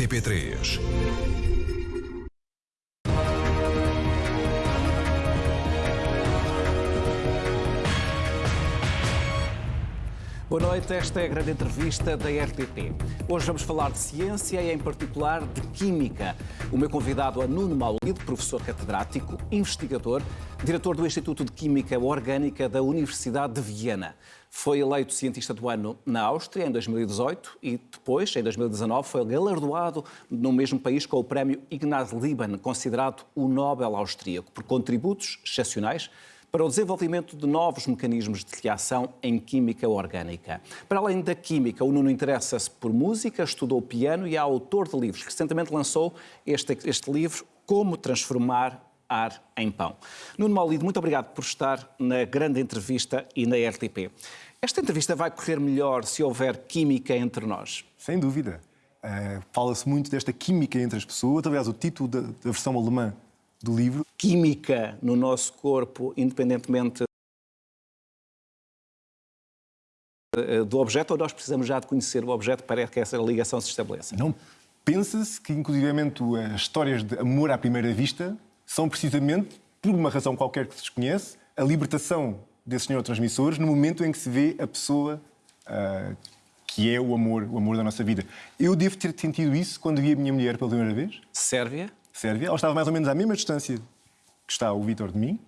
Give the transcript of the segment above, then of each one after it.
RTP3. Boa noite, esta é a grande entrevista da RTP. Hoje vamos falar de ciência e, em particular, de química. O meu convidado é Nuno Maulid, professor catedrático, investigador, diretor do Instituto de Química Orgânica da Universidade de Viena. Foi eleito cientista do ano na Áustria em 2018 e depois, em 2019, foi galardoado no mesmo país com o prémio Ignaz Lieben, considerado o Nobel austríaco, por contributos excepcionais para o desenvolvimento de novos mecanismos de reação em química orgânica. Para além da química, o Nuno interessa-se por música, estudou piano e é autor de livros. Recentemente lançou este, este livro, Como Transformar ar em pão. Nuno Maulido, muito obrigado por estar na grande entrevista e na RTP. Esta entrevista vai correr melhor se houver química entre nós? Sem dúvida. Uh, Fala-se muito desta química entre as pessoas. Aliás, o título da, da versão alemã do livro. Química no nosso corpo, independentemente do objeto, ou nós precisamos já de conhecer o objeto para que essa ligação se estabeleça? Não. Pensa-se que, inclusivamente, as histórias de amor à primeira vista são precisamente, por uma razão qualquer que se desconhece, a libertação desses neurotransmissores no momento em que se vê a pessoa uh, que é o amor, o amor da nossa vida. Eu devo ter sentido isso quando vi a minha mulher pela primeira vez. Sérvia? Sérvia. Ela estava mais ou menos à mesma distância que está o Vítor de mim.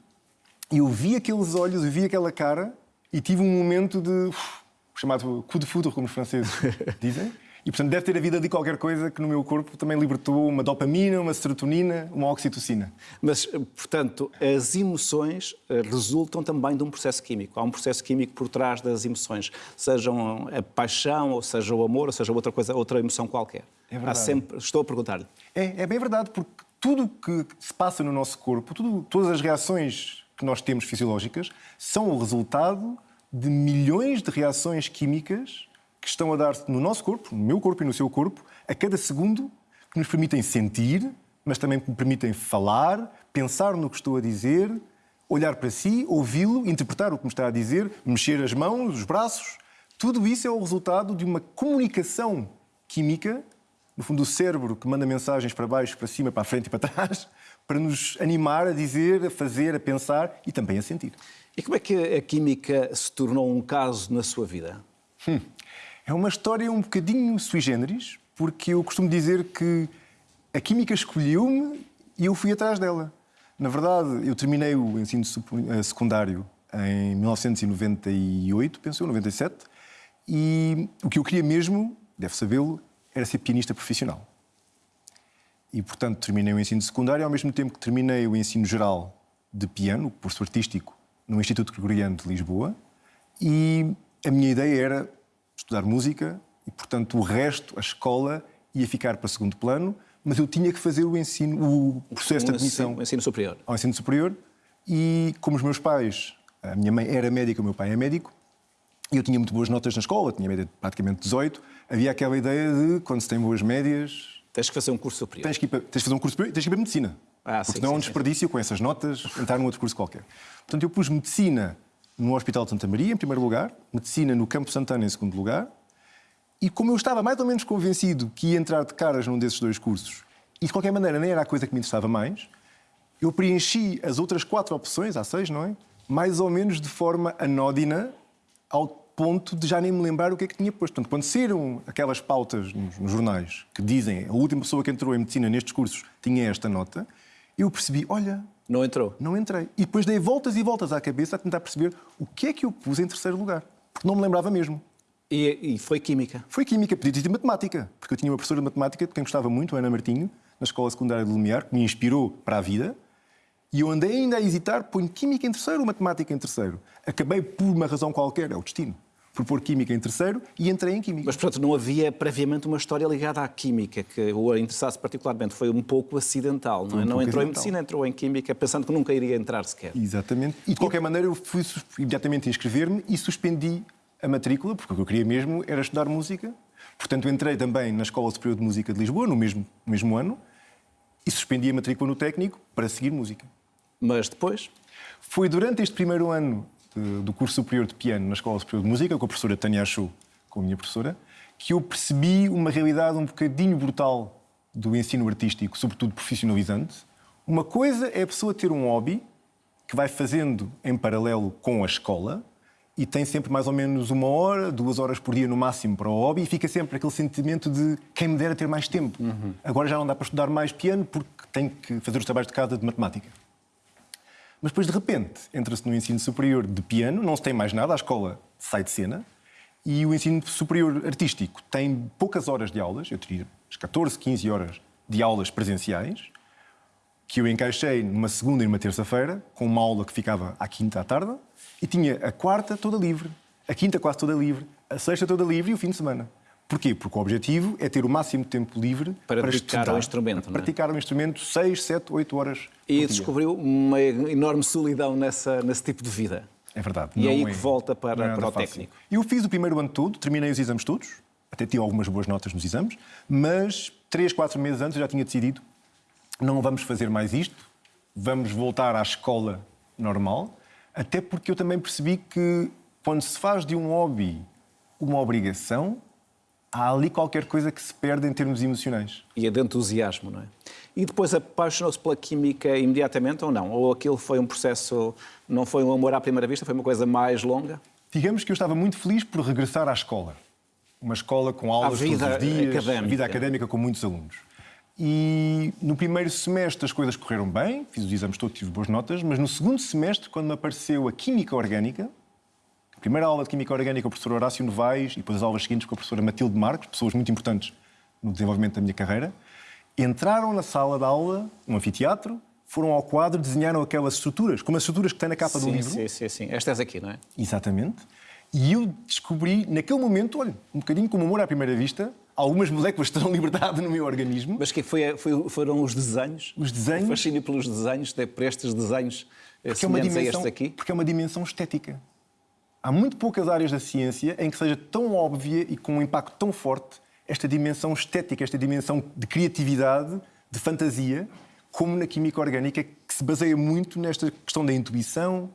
E eu vi aqueles olhos, eu vi aquela cara e tive um momento de... Uf, chamado coup de foudre, como os franceses dizem. E, portanto, deve ter havido ali qualquer coisa que no meu corpo também libertou uma dopamina, uma serotonina, uma oxitocina. Mas, portanto, as emoções eh, resultam também de um processo químico. Há um processo químico por trás das emoções, sejam a paixão, ou seja o amor, ou seja outra coisa, outra emoção qualquer. É verdade. Há sempre... Estou a perguntar-lhe. É, é bem verdade, porque tudo que se passa no nosso corpo, tudo, todas as reações que nós temos fisiológicas, são o resultado de milhões de reações químicas que estão a dar-se no nosso corpo, no meu corpo e no seu corpo, a cada segundo, que nos permitem sentir, mas também me permitem falar, pensar no que estou a dizer, olhar para si, ouvi-lo, interpretar o que me está a dizer, mexer as mãos, os braços. Tudo isso é o resultado de uma comunicação química, no fundo, o cérebro que manda mensagens para baixo, para cima, para a frente e para trás, para nos animar a dizer, a fazer, a pensar e também a sentir. E como é que a química se tornou um caso na sua vida? Hum. É uma história um bocadinho sui generis, porque eu costumo dizer que a química escolheu-me e eu fui atrás dela. Na verdade, eu terminei o ensino eh, secundário em 1998, penso eu, 97, e o que eu queria mesmo, deve sabê-lo, era ser pianista profissional. E, portanto, terminei o ensino secundário ao mesmo tempo que terminei o ensino geral de piano, curso artístico, no Instituto Gregoriano de Lisboa, e a minha ideia era estudar música e, portanto, o resto, a escola, ia ficar para segundo plano, mas eu tinha que fazer o ensino, o processo de admissão. O ensino superior. Ao ensino superior. E como os meus pais, a minha mãe era médica, o meu pai é médico, e eu tinha muito boas notas na escola, tinha média de praticamente 18, havia aquela ideia de, quando se tem boas médias... Tens que fazer um curso superior. Tens que, para, tens que fazer um curso superior tens que ir para medicina. Ah, porque sim, não é um desperdício sim. com essas notas entrar num outro curso qualquer. Portanto, eu pus medicina no Hospital de Santa Maria, em primeiro lugar, medicina no Campo Santana, em segundo lugar, e como eu estava mais ou menos convencido que ia entrar de caras num desses dois cursos, e de qualquer maneira nem era a coisa que me interessava mais, eu preenchi as outras quatro opções, há seis, não é? Mais ou menos de forma anódina, ao ponto de já nem me lembrar o que é que tinha posto. Portanto, quando saíram aquelas pautas nos, nos jornais que dizem a última pessoa que entrou em medicina nestes cursos tinha esta nota, eu percebi, olha, Não entrou? não entrei. E depois dei voltas e voltas à cabeça a tentar perceber o que é que eu pus em terceiro lugar. Porque não me lembrava mesmo. E, e foi química? Foi química, ter sido matemática, porque eu tinha uma professora de matemática de quem gostava muito, a Ana Martinho, na escola secundária de Lumiar, que me inspirou para a vida. E eu andei ainda a hesitar, ponho química em terceiro ou matemática em terceiro. Acabei por uma razão qualquer, é o destino, por pôr química em terceiro e entrei em química. Mas, portanto, não havia previamente uma história ligada à química que o interessasse particularmente. Foi um pouco acidental, não é? um não entrou em acidental. medicina, entrou em química, pensando que nunca iria entrar sequer. Exatamente. E de qualquer maneira eu fui imediatamente inscrever-me e suspendi a matrícula, porque o que eu queria mesmo era estudar música. Portanto, entrei também na Escola Superior de Música de Lisboa, no mesmo, no mesmo ano, e suspendi a matrícula no técnico para seguir música. Mas depois, Foi durante este primeiro ano do curso superior de piano na Escola Superior de Música, com a professora Tânia Achou, com a minha professora, que eu percebi uma realidade um bocadinho brutal do ensino artístico, sobretudo profissionalizante. Uma coisa é a pessoa ter um hobby que vai fazendo em paralelo com a escola e tem sempre mais ou menos uma hora, duas horas por dia no máximo para o hobby e fica sempre aquele sentimento de quem me dera ter mais tempo. Uhum. Agora já não dá para estudar mais piano porque tenho que fazer os trabalhos de casa de matemática. Mas depois, de repente, entra-se no ensino superior de piano, não se tem mais nada, a escola sai de cena, e o ensino superior artístico tem poucas horas de aulas, eu teria 14, 15 horas de aulas presenciais, que eu encaixei numa segunda e numa terça-feira, com uma aula que ficava à quinta à tarde, e tinha a quarta toda livre, a quinta quase toda livre, a sexta toda livre e o fim de semana. Porquê? Porque o objetivo é ter o máximo de tempo livre para, para praticar o instrumento. Para é? praticar o instrumento 6, 7, 8 horas. E descobriu uma enorme solidão nessa, nesse tipo de vida. É verdade. E é aí é, que volta para, é para o fácil. técnico. Eu fiz o primeiro ano todo, terminei os exames todos, até tive algumas boas notas nos exames, mas 3, 4 meses antes já tinha decidido não vamos fazer mais isto, vamos voltar à escola normal, até porque eu também percebi que quando se faz de um hobby uma obrigação, há ali qualquer coisa que se perde em termos emocionais. E é de entusiasmo, não é? E depois apaixonou-se pela química imediatamente ou não? Ou aquilo foi um processo, não foi um amor à primeira vista, foi uma coisa mais longa? Digamos que eu estava muito feliz por regressar à escola. Uma escola com aulas todos os dias, académica. a vida académica com muitos alunos. E no primeiro semestre as coisas correram bem, fiz os exames todos, tive boas notas, mas no segundo semestre, quando me apareceu a Química Orgânica, primeira aula de Química Orgânica com o professor Horácio Novaes e depois as aulas seguintes com a professora Matilde Marques, pessoas muito importantes no desenvolvimento da minha carreira, entraram na sala de aula, no anfiteatro, foram ao quadro, desenharam aquelas estruturas, como as estruturas que tem na capa sim, do livro. Sim, sim, sim. Estas aqui, não é? Exatamente. E eu descobri, naquele momento, olha, um bocadinho como amor à primeira vista, algumas moléculas terão liberdade no meu organismo. Mas que foi, foi, foram os desenhos? Os desenhos. fascínio pelos desenhos, por estes desenhos porque é uma dimensão, aqui? Porque é uma dimensão estética. Há muito poucas áreas da ciência em que seja tão óbvia e com um impacto tão forte esta dimensão estética, esta dimensão de criatividade, de fantasia, como na química orgânica, que se baseia muito nesta questão da intuição,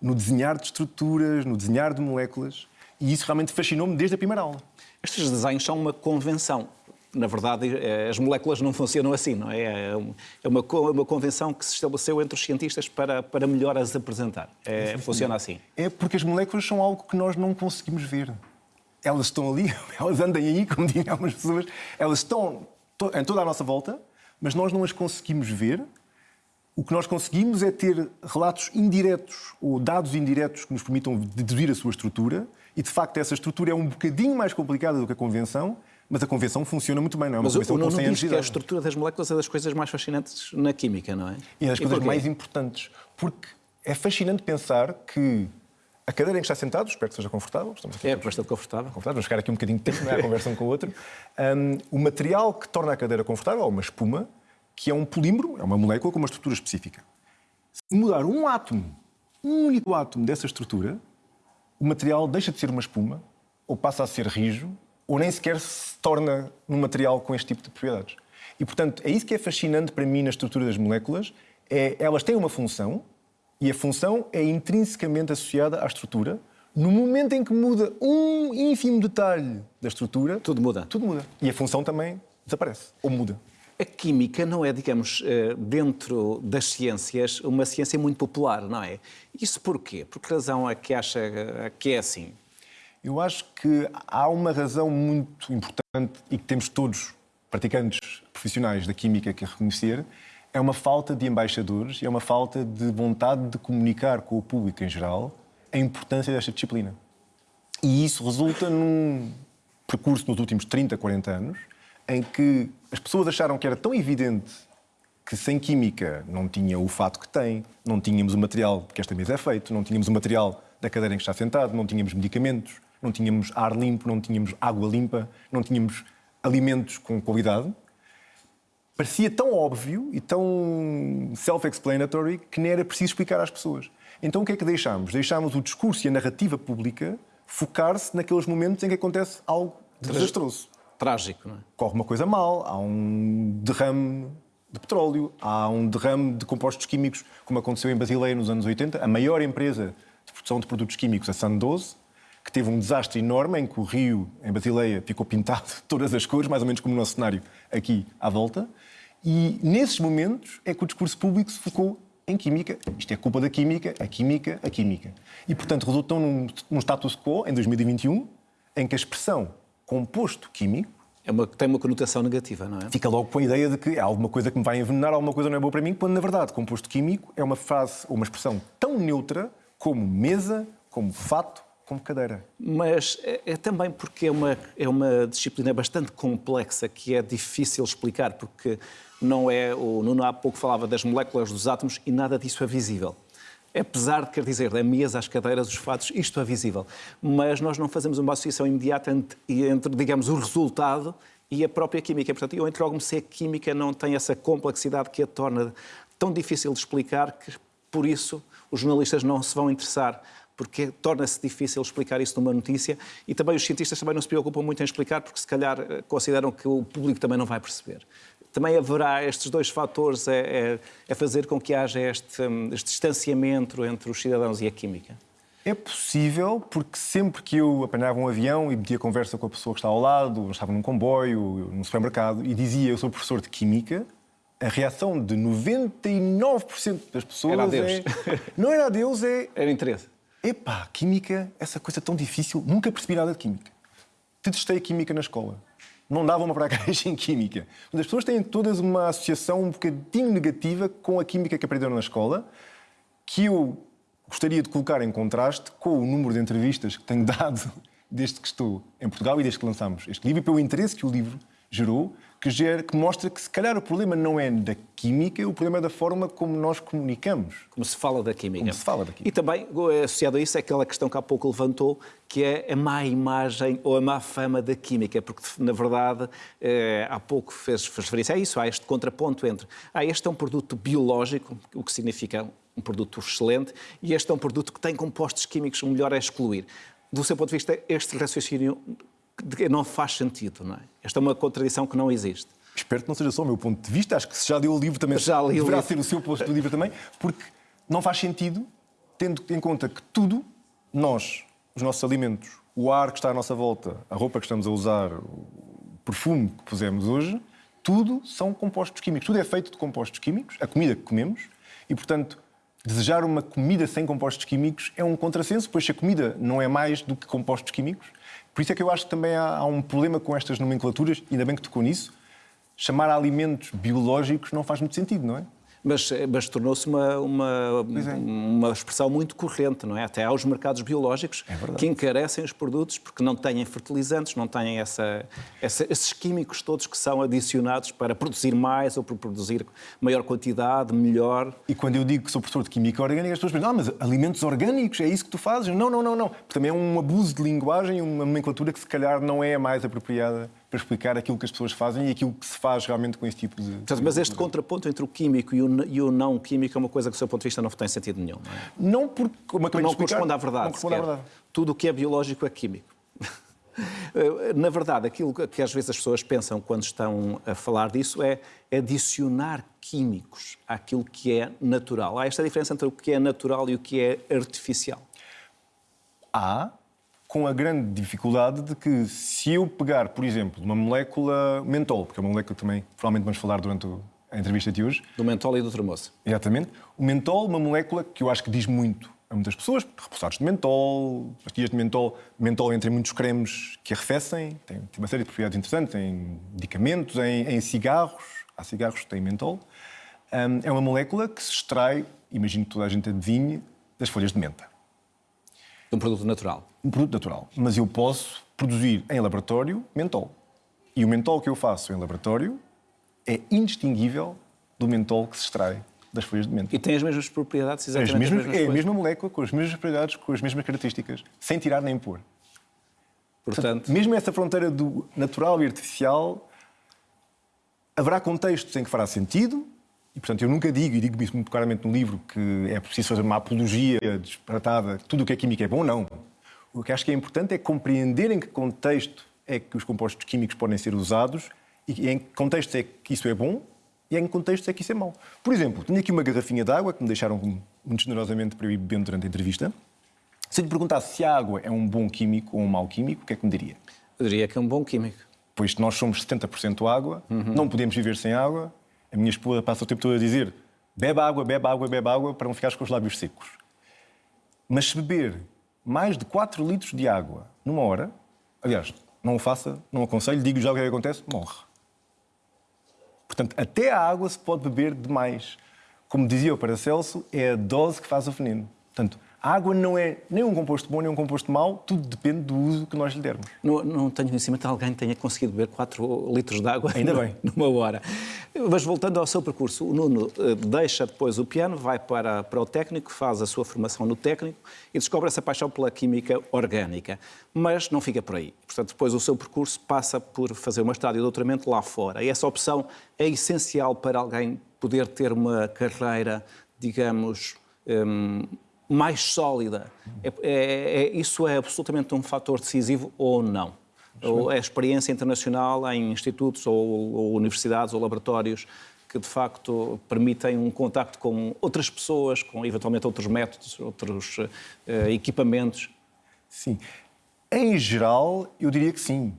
no desenhar de estruturas, no desenhar de moléculas. E isso realmente fascinou-me desde a primeira aula. Estes desenhos são uma convenção na verdade, eh, as moléculas não funcionam assim, não é? É, é uma, uma convenção que se estabeleceu entre os cientistas para, para melhor as apresentar. É, funciona assim. É porque as moléculas são algo que nós não conseguimos ver. Elas estão ali, elas andam aí, como dizem algumas pessoas, elas estão em toda a nossa volta, mas nós não as conseguimos ver. O que nós conseguimos é ter relatos indiretos ou dados indiretos que nos permitam deduzir a sua estrutura, e de facto essa estrutura é um bocadinho mais complicada do que a convenção, mas a convenção funciona muito bem, não é uma mas convenção o, com 100 anos que a estrutura das moléculas é das coisas mais fascinantes na química, não é? E das coisas mais importantes, porque é fascinante pensar que a cadeira em que está sentado, espero que seja confortável. Estamos aqui é bastante confortável. confortável. Vamos ficar aqui um bocadinho de tempo, não é? a conversa um com o outro. Um, o material que torna a cadeira confortável é uma espuma, que é um polímero, é uma molécula com uma estrutura específica. Se mudar um átomo, um único átomo dessa estrutura, o material deixa de ser uma espuma, ou passa a ser rijo, ou nem sequer se torna num material com este tipo de propriedades. E, portanto, é isso que é fascinante para mim na estrutura das moléculas, é elas têm uma função e a função é intrinsecamente associada à estrutura. No momento em que muda um ínfimo detalhe da estrutura... Tudo muda. Tudo muda. E a função também desaparece, ou muda. A química não é, digamos, eh, dentro das ciências, uma ciência muito popular, não é? Isso porquê? Por que razão é que acha que é assim? Eu acho que há uma razão muito importante e que temos todos, praticantes profissionais da química, que reconhecer, é uma falta de embaixadores e é uma falta de vontade de comunicar com o público em geral a importância desta disciplina. E isso resulta num percurso nos últimos 30, 40 anos em que as pessoas acharam que era tão evidente que sem química não tinha o fato que tem, não tínhamos o material que esta mesa é feito, não tínhamos o material da cadeira em que está sentado, não tínhamos medicamentos, não tínhamos ar limpo, não tínhamos água limpa, não tínhamos alimentos com qualidade. Parecia tão óbvio e tão self-explanatory que nem era preciso explicar às pessoas. Então o que é que deixámos? Deixámos o discurso e a narrativa pública focar-se naqueles momentos em que acontece algo desastroso. Trágico, não é? Corre uma coisa mal, há um derrame de petróleo, há um derrame de compostos químicos, como aconteceu em Basileia nos anos 80. A maior empresa de produção de produtos químicos, a Sandoz, que teve um desastre enorme em que o rio, em Basileia, ficou pintado de todas as cores, mais ou menos como o nosso cenário aqui à volta. E nesses momentos é que o discurso público se focou em química. Isto é culpa da química, a química, a química. E, portanto, resultou num, num status quo, em 2021, em que a expressão composto químico é uma, tem uma conotação negativa, não é? Fica logo com a ideia de que há alguma coisa que me vai envenenar, alguma coisa não é boa para mim, quando na verdade composto químico é uma frase ou uma expressão tão neutra como mesa, como fato, como cadeira. Mas é, é, também porque é uma, é uma disciplina bastante complexa que é difícil explicar, porque não é. O Nuno há pouco falava das moléculas dos átomos e nada disso é visível apesar de quer dizer, da mesa, as cadeiras, os fatos, isto é visível. Mas nós não fazemos uma associação imediata entre, entre digamos, o resultado e a própria química. Portanto, eu interrogo-me se a química não tem essa complexidade que a torna tão difícil de explicar que, por isso, os jornalistas não se vão interessar porque torna-se difícil explicar isso numa notícia e também os cientistas também não se preocupam muito em explicar porque se calhar eh, consideram que o público também não vai perceber também haverá estes dois fatores a, é, a, é, a fazer com que haja este, hum, este distanciamento entre os cidadãos e a química? É possível, porque sempre que eu apanhava um avião e metia conversa com a pessoa que está ao lado, estava num comboio, num supermercado, e dizia eu sou professor de Química, a reação de 99% das pessoas era adeus. é... Não era adeus, é... Era interesse. Epá, Química, essa coisa tão difícil, nunca percebi nada de Química. Detestei a Química na escola não davam uma praxis em química. As pessoas têm todas uma associação um bocadinho negativa com a química que aprenderam na escola, que eu gostaria de colocar em contraste com o número de entrevistas que tenho dado desde que estou em Portugal e desde que lançamos este livro e pelo interesse que o livro gerou, que, gera, que mostra que se calhar o problema não é da química, o problema é da forma como nós comunicamos. Como se fala da química. Como se fala da química. E também, associado a isso, é aquela questão que há pouco levantou, que é a má imagem ou a má fama da química, porque, na verdade, eh, há pouco fez, fez referência a isso, há este contraponto entre ah, este é um produto biológico, o que significa um produto excelente, e este é um produto que tem compostos químicos, o melhor é excluir. Do seu ponto de vista, este raciocínio não faz sentido, não é? Esta é uma contradição que não existe. Espero que não seja só o meu ponto de vista, acho que se já deu o livro também já li deverá ser o seu ponto de livro também, porque não faz sentido, tendo em conta que tudo, nós, os nossos alimentos, o ar que está à nossa volta, a roupa que estamos a usar, o perfume que pusemos hoje, tudo são compostos químicos. Tudo é feito de compostos químicos, a comida que comemos, e, portanto, desejar uma comida sem compostos químicos é um contrassenso, pois se a comida não é mais do que compostos químicos, por isso é que eu acho que também há, há um problema com estas nomenclaturas, ainda bem que tocou nisso. Chamar alimentos biológicos não faz muito sentido, não é? Mas, mas tornou-se uma, uma, é. uma expressão muito corrente, não é? Até aos mercados biológicos é que encarecem os produtos porque não têm fertilizantes, não têm essa, essa, esses químicos todos que são adicionados para produzir mais ou para produzir maior quantidade, melhor. E quando eu digo que sou professor de Química Orgânica, as pessoas pensam, ah, mas alimentos orgânicos, é isso que tu fazes? Não, não, não, não. Também é um abuso de linguagem, uma nomenclatura que se calhar não é a mais apropriada para explicar aquilo que as pessoas fazem e aquilo que se faz realmente com esse tipo de. Portanto, mas este contraponto entre o químico e o, e o, não químico é uma coisa que, do seu ponto de vista, não tem sentido nenhum. Não, é? não porque. Como não explicar, corresponde à verdade. Não corresponde à verdade. Tudo o que é biológico é químico. Na verdade, aquilo que às vezes as pessoas pensam quando estão a falar disso é adicionar químicos àquilo que é natural. Há esta diferença entre o que é natural e o que é artificial. Há, com a grande dificuldade de que se eu pegar, por exemplo, uma molécula mentol, porque é uma molécula que também provavelmente vamos falar durante a entrevista de hoje. Do mentol e do termoço. Exatamente. O mentol, uma molécula que eu acho que diz muito a muitas pessoas, repousados de mentol, pastilhas de mentol. Mentol entra em muitos cremes que arrefecem, tem, tem uma série de propriedades interessantes, em medicamentos, em, em cigarros. Há cigarros que têm mentol. Um, é uma molécula que se extrai, imagino que toda a gente adivinhe, das folhas de menta. Um produto natural. Um produto natural. Mas eu posso produzir em laboratório mentol. E o mentol que eu faço em laboratório é indistinguível do mentol que se extrai das folhas de menta. E tem as mesmas propriedades, exatamente as mesmas, as mesmas É a mesma molécula, com as mesmas propriedades, com as mesmas características, sem tirar nem pôr. Portanto, Portanto mesmo essa fronteira do natural e artificial, haverá contextos em que fará sentido, e, portanto, eu nunca digo, e digo isso muito claramente no livro, que é preciso fazer uma apologia disparatada, tudo o que é química é bom, não. O que acho que é importante é compreender em que contexto é que os compostos químicos podem ser usados e em que contexto é que isso é bom e em que contexto é que isso é mau. Por exemplo, tenho aqui uma garrafinha de água que me deixaram muito generosamente para eu ir bebendo durante a entrevista. Se eu lhe perguntasse se a água é um bom químico ou um mau químico, o que é que me diria? Eu diria que é um bom químico. Pois nós somos 70% água, uhum. não podemos viver sem água. A minha esposa passa o tempo todo a dizer bebe água, bebe água, bebe água, para não ficar com os lábios secos. Mas se beber mais de 4 litros de água numa hora, aliás, não o faça, não aconselho, digo já o que, é que acontece, morre. Portanto, até a água se pode beber demais. Como dizia o Paracelso, é a dose que faz o veneno. Portanto, a água não é nem um composto bom nem um composto mau, tudo depende do uso que nós lhe dermos. Não, não tenho conhecimento de alguém que tenha conseguido beber 4 litros de água Ainda bem. numa hora. Mas voltando ao seu percurso, o Nuno eh, deixa depois o piano, vai para, para o técnico, faz a sua formação no técnico e descobre essa paixão pela química orgânica. Mas não fica por aí. Portanto, depois o seu percurso passa por fazer uma estádio de doutoramento lá fora. E essa opção é essencial para alguém poder ter uma carreira, digamos, hum, mais sólida. É, é, é, isso é absolutamente um fator decisivo ou não? Ou a experiência internacional em institutos ou, ou, universidades ou laboratórios que de facto permitem um contacto com outras pessoas, com eventualmente outros métodos, outros uh, equipamentos? Sim. Em geral, eu diria que sim.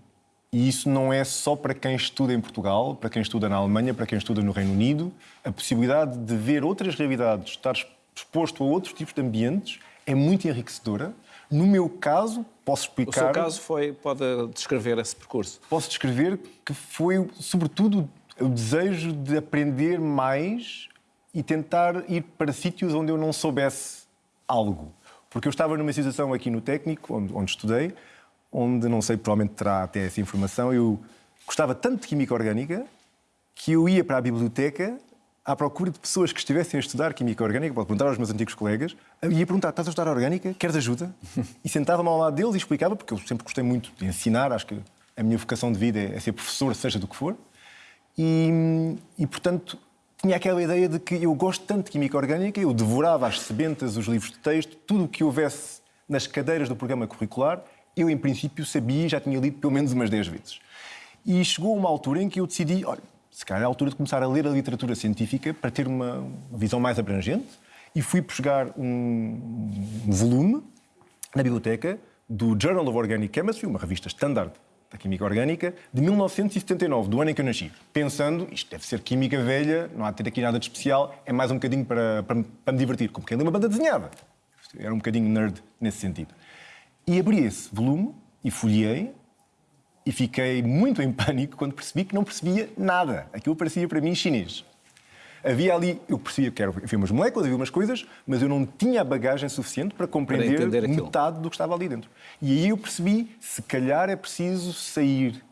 E isso não é só para quem estuda em Portugal, para quem estuda na Alemanha, para quem estuda no Reino Unido. A possibilidade de ver outras realidades, estar exposto a outros tipos de ambientes é muito enriquecedora. No meu caso, posso explicar. O seu caso foi. Pode descrever esse percurso? Posso descrever que foi, sobretudo, o desejo de aprender mais e tentar ir para sítios onde eu não soubesse algo. Porque eu estava numa situação aqui no técnico, onde, onde estudei, onde não sei, provavelmente terá até essa informação. Eu gostava tanto de química orgânica que eu ia para a biblioteca à procura de pessoas que estivessem a estudar Química Orgânica, pode perguntar aos meus antigos colegas, ia perguntar, estás a estudar Orgânica? Queres ajuda? E sentava-me ao lado deles e explicava, porque eu sempre gostei muito de ensinar, acho que a minha vocação de vida é ser professor, seja do que for. E, e portanto, tinha aquela ideia de que eu gosto tanto de Química Orgânica, eu devorava as sebentas, os livros de texto, tudo o que houvesse nas cadeiras do programa curricular, eu, em princípio, sabia e já tinha lido pelo menos umas 10 vezes. E chegou uma altura em que eu decidi, olha, se calhar é a altura de começar a ler a literatura científica para ter uma visão mais abrangente e fui buscar um, volume na biblioteca do Journal of Organic Chemistry, uma revista standard da química orgânica, de 1979, do ano em que eu nasci, pensando, isto deve ser química velha, não há de ter aqui nada de especial, é mais um bocadinho para, para, para me divertir, como quem lê uma banda desenhada. Era um bocadinho nerd nesse sentido. E abri esse volume e folhei e fiquei muito em pânico quando percebi que não percebia nada. Aquilo parecia para mim chinês. Havia ali, eu percebia que havia umas moléculas, havia umas coisas, mas eu não tinha a bagagem suficiente para compreender para metade do que estava ali dentro. E aí eu percebi, se calhar é preciso sair,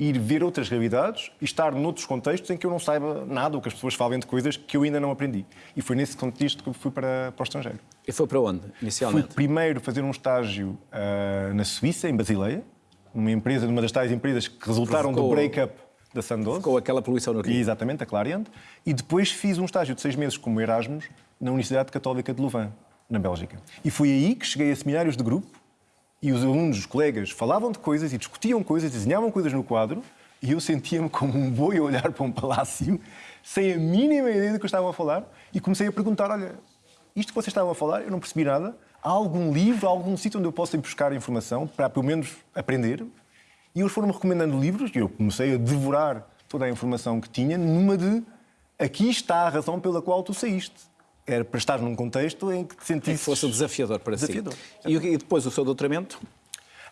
ir ver outras realidades e estar noutros contextos em que eu não saiba nada, ou que as pessoas falem de coisas que eu ainda não aprendi. E foi nesse contexto que eu fui para, para o estrangeiro. E foi para onde, inicialmente? Fui primeiro fazer um estágio uh, na Suíça, em Basileia, uma empresa, uma das tais empresas que resultaram ficou, do break-up da Sandoz. Com aquela poluição no Rio. Exatamente, a Clariant. E depois fiz um estágio de seis meses como Erasmus na Universidade Católica de Louvain, na Bélgica. E foi aí que cheguei a seminários de grupo e os alunos, os colegas, falavam de coisas e discutiam coisas, desenhavam coisas no quadro e eu sentia-me como um boi a olhar para um palácio, sem a mínima ideia do que estavam a falar e comecei a perguntar, olha, isto que vocês estavam a falar, eu não percebi nada, há algum livro, algum sítio onde eu possa ir buscar informação para, pelo menos, aprender? E eles foram-me recomendando livros e eu comecei a devorar toda a informação que tinha numa de aqui está a razão pela qual tu saíste. Era para estar num contexto em que te sentisse... Que fosse desafiador para desafiador. si. E depois o seu doutoramento?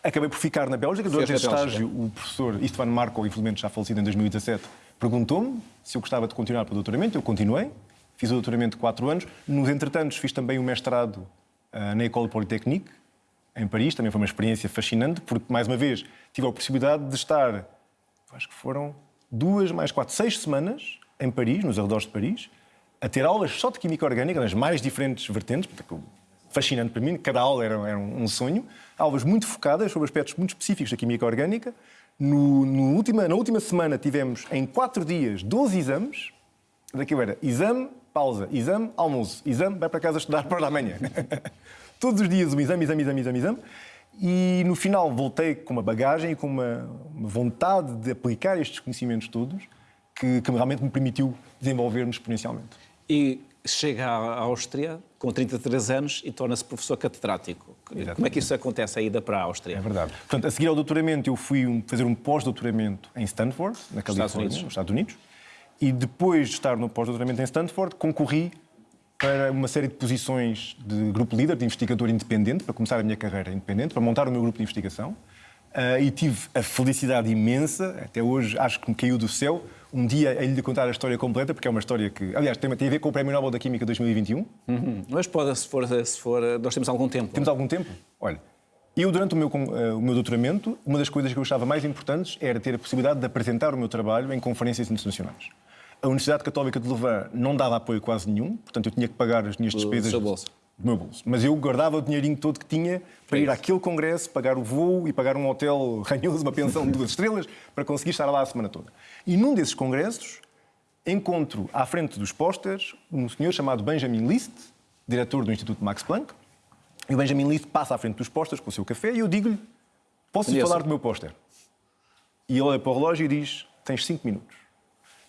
Acabei por ficar na Bélgica. Durante esse estágio, o professor Istvan Marco, infelizmente já falecido em 2017, perguntou-me se eu gostava de continuar para o doutoramento. Eu continuei. Fiz o doutoramento de quatro anos. Nos entretantos, fiz também o mestrado na École Polytechnique, em Paris. Também foi uma experiência fascinante, porque, mais uma vez, tive a possibilidade de estar, acho que foram duas, mais quatro, seis semanas em Paris, nos arredores de Paris, a ter aulas só de química orgânica, nas mais diferentes vertentes, fascinante para mim, cada aula era, era um sonho, aulas muito focadas sobre aspectos muito específicos da química orgânica. No, no última, na última semana tivemos, em quatro dias, 12 exames. Daquilo era exame, pausa, exame, almoço, exame, vai para casa estudar para amanhã. Todos os dias um exame, exame, exame, exame, exame. E no final voltei com uma bagagem e com uma, uma vontade de aplicar estes conhecimentos todos que, que realmente me permitiu desenvolver-me exponencialmente. E chega à Áustria com 33 anos e torna-se professor catedrático. Exatamente. Como é que isso acontece, a ida para a Áustria? É verdade. Portanto, a seguir ao doutoramento, eu fui fazer um pós-doutoramento em Stanford, na Califórnia, nos Estados Unidos. E depois de estar no pós-doutoramento em Stanford, concorri para uma série de posições de grupo líder, de investigador independente, para começar a minha carreira independente, para montar o meu grupo de investigação. Uh, e tive a felicidade imensa, até hoje acho que me caiu do céu, um dia a lhe contar a história completa, porque é uma história que, aliás, tem, tem a ver com o Prémio Nobel da Química 2021. Uhum. Mas pode, se for, se for, nós temos algum tempo. Temos algum tempo? Olha, eu, durante o meu, uh, o meu doutoramento, uma das coisas que eu achava mais importantes era ter a possibilidade de apresentar o meu trabalho em conferências internacionais. A Universidade Católica de Louvain não dava apoio quase nenhum, portanto eu tinha que pagar as minhas despesas. Do do meu bolso. Mas eu guardava o dinheirinho todo que tinha para ir àquele congresso, pagar o voo e pagar um hotel ranhoso, uma pensão de duas estrelas, para conseguir estar lá a semana toda. E num desses congressos, encontro à frente dos pósteres um senhor chamado Benjamin List, diretor do Instituto Max Planck. E o Benjamin List passa à frente dos pósteres com o seu café e eu digo-lhe: Posso falar do meu póster? E ele olha para o relógio e diz: Tens cinco minutos.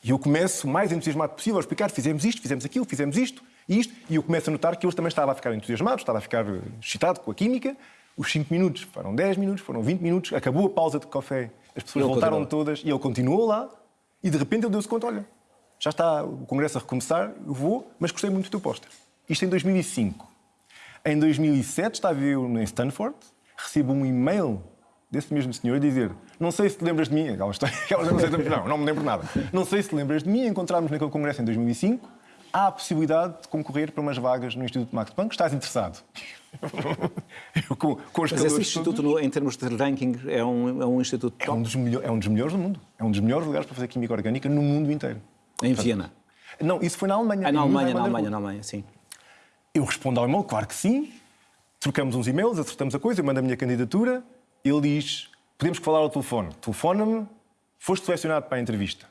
E eu começo, mais entusiasmado possível, a explicar: fizemos isto, fizemos aquilo, fizemos isto e isto. E eu começo a notar que ele também estava a ficar entusiasmado, estava a ficar excitado com a química. Os 5 minutos foram 10 minutos, foram 20 minutos, acabou a pausa de café, as pessoas ele voltaram continuou. todas e ele continuou lá. E de repente ele deu-se conta: olha, já está o congresso a recomeçar, eu vou, mas gostei muito do teu póster. Isto em 2005. Em 2007 estava eu em Stanford, recebo um e-mail desse mesmo senhor a dizer não sei se te lembras de mim, aquela história, não, não me lembro nada. Não sei se te lembras de mim, encontramos naquele congresso em 2005, há a possibilidade de concorrer para umas vagas no Instituto Max Planck. Estás interessado? com, com Mas esse instituto, todos... em termos de ranking, é um, é um instituto top? É um, dos é um dos melhores do mundo. É um dos melhores lugares para fazer química orgânica no mundo inteiro. Em Portanto, Viena? Não, isso foi na Alemanha. Ah, na Alemanha, na Alemanha, na Alemanha, sim. Eu respondo ao e-mail, claro que sim. Trocamos uns e-mails, acertamos a coisa, eu mando a minha candidatura. Ele diz, podemos falar ao telefone. Telefona-me, foste selecionado para a entrevista.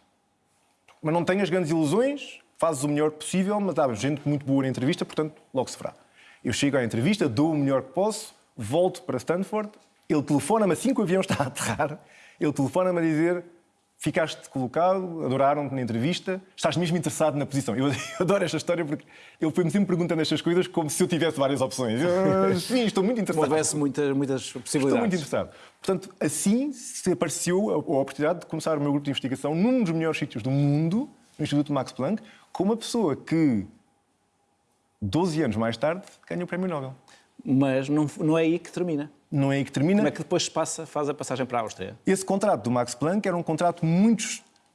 Mas não tenhas grandes ilusões, fazes o melhor possível, mas há gente muito boa na entrevista, portanto, logo se fará. Eu chego à entrevista, dou o melhor que posso, volto para Stanford, ele telefona-me assim que o avião está a aterrar, ele telefona-me a dizer ficaste colocado, adoraram-te na entrevista, estás mesmo interessado na posição. Eu, adoro esta história porque ele foi-me sempre perguntando estas coisas como se eu tivesse várias opções. Eu, sim, estou muito interessado. Houvesse muitas, muitas possibilidades. Estou muito interessado. Portanto, assim se apareceu a, a oportunidade de começar o meu grupo de investigação num dos melhores sítios do mundo, no Instituto Max Planck, com uma pessoa que, 12 anos mais tarde, ganha o Prémio Nobel. Mas não, não é aí que termina. Não é aí que termina. Como é que depois passa, faz a passagem para a Áustria? Esse contrato do Max Planck era um contrato muito,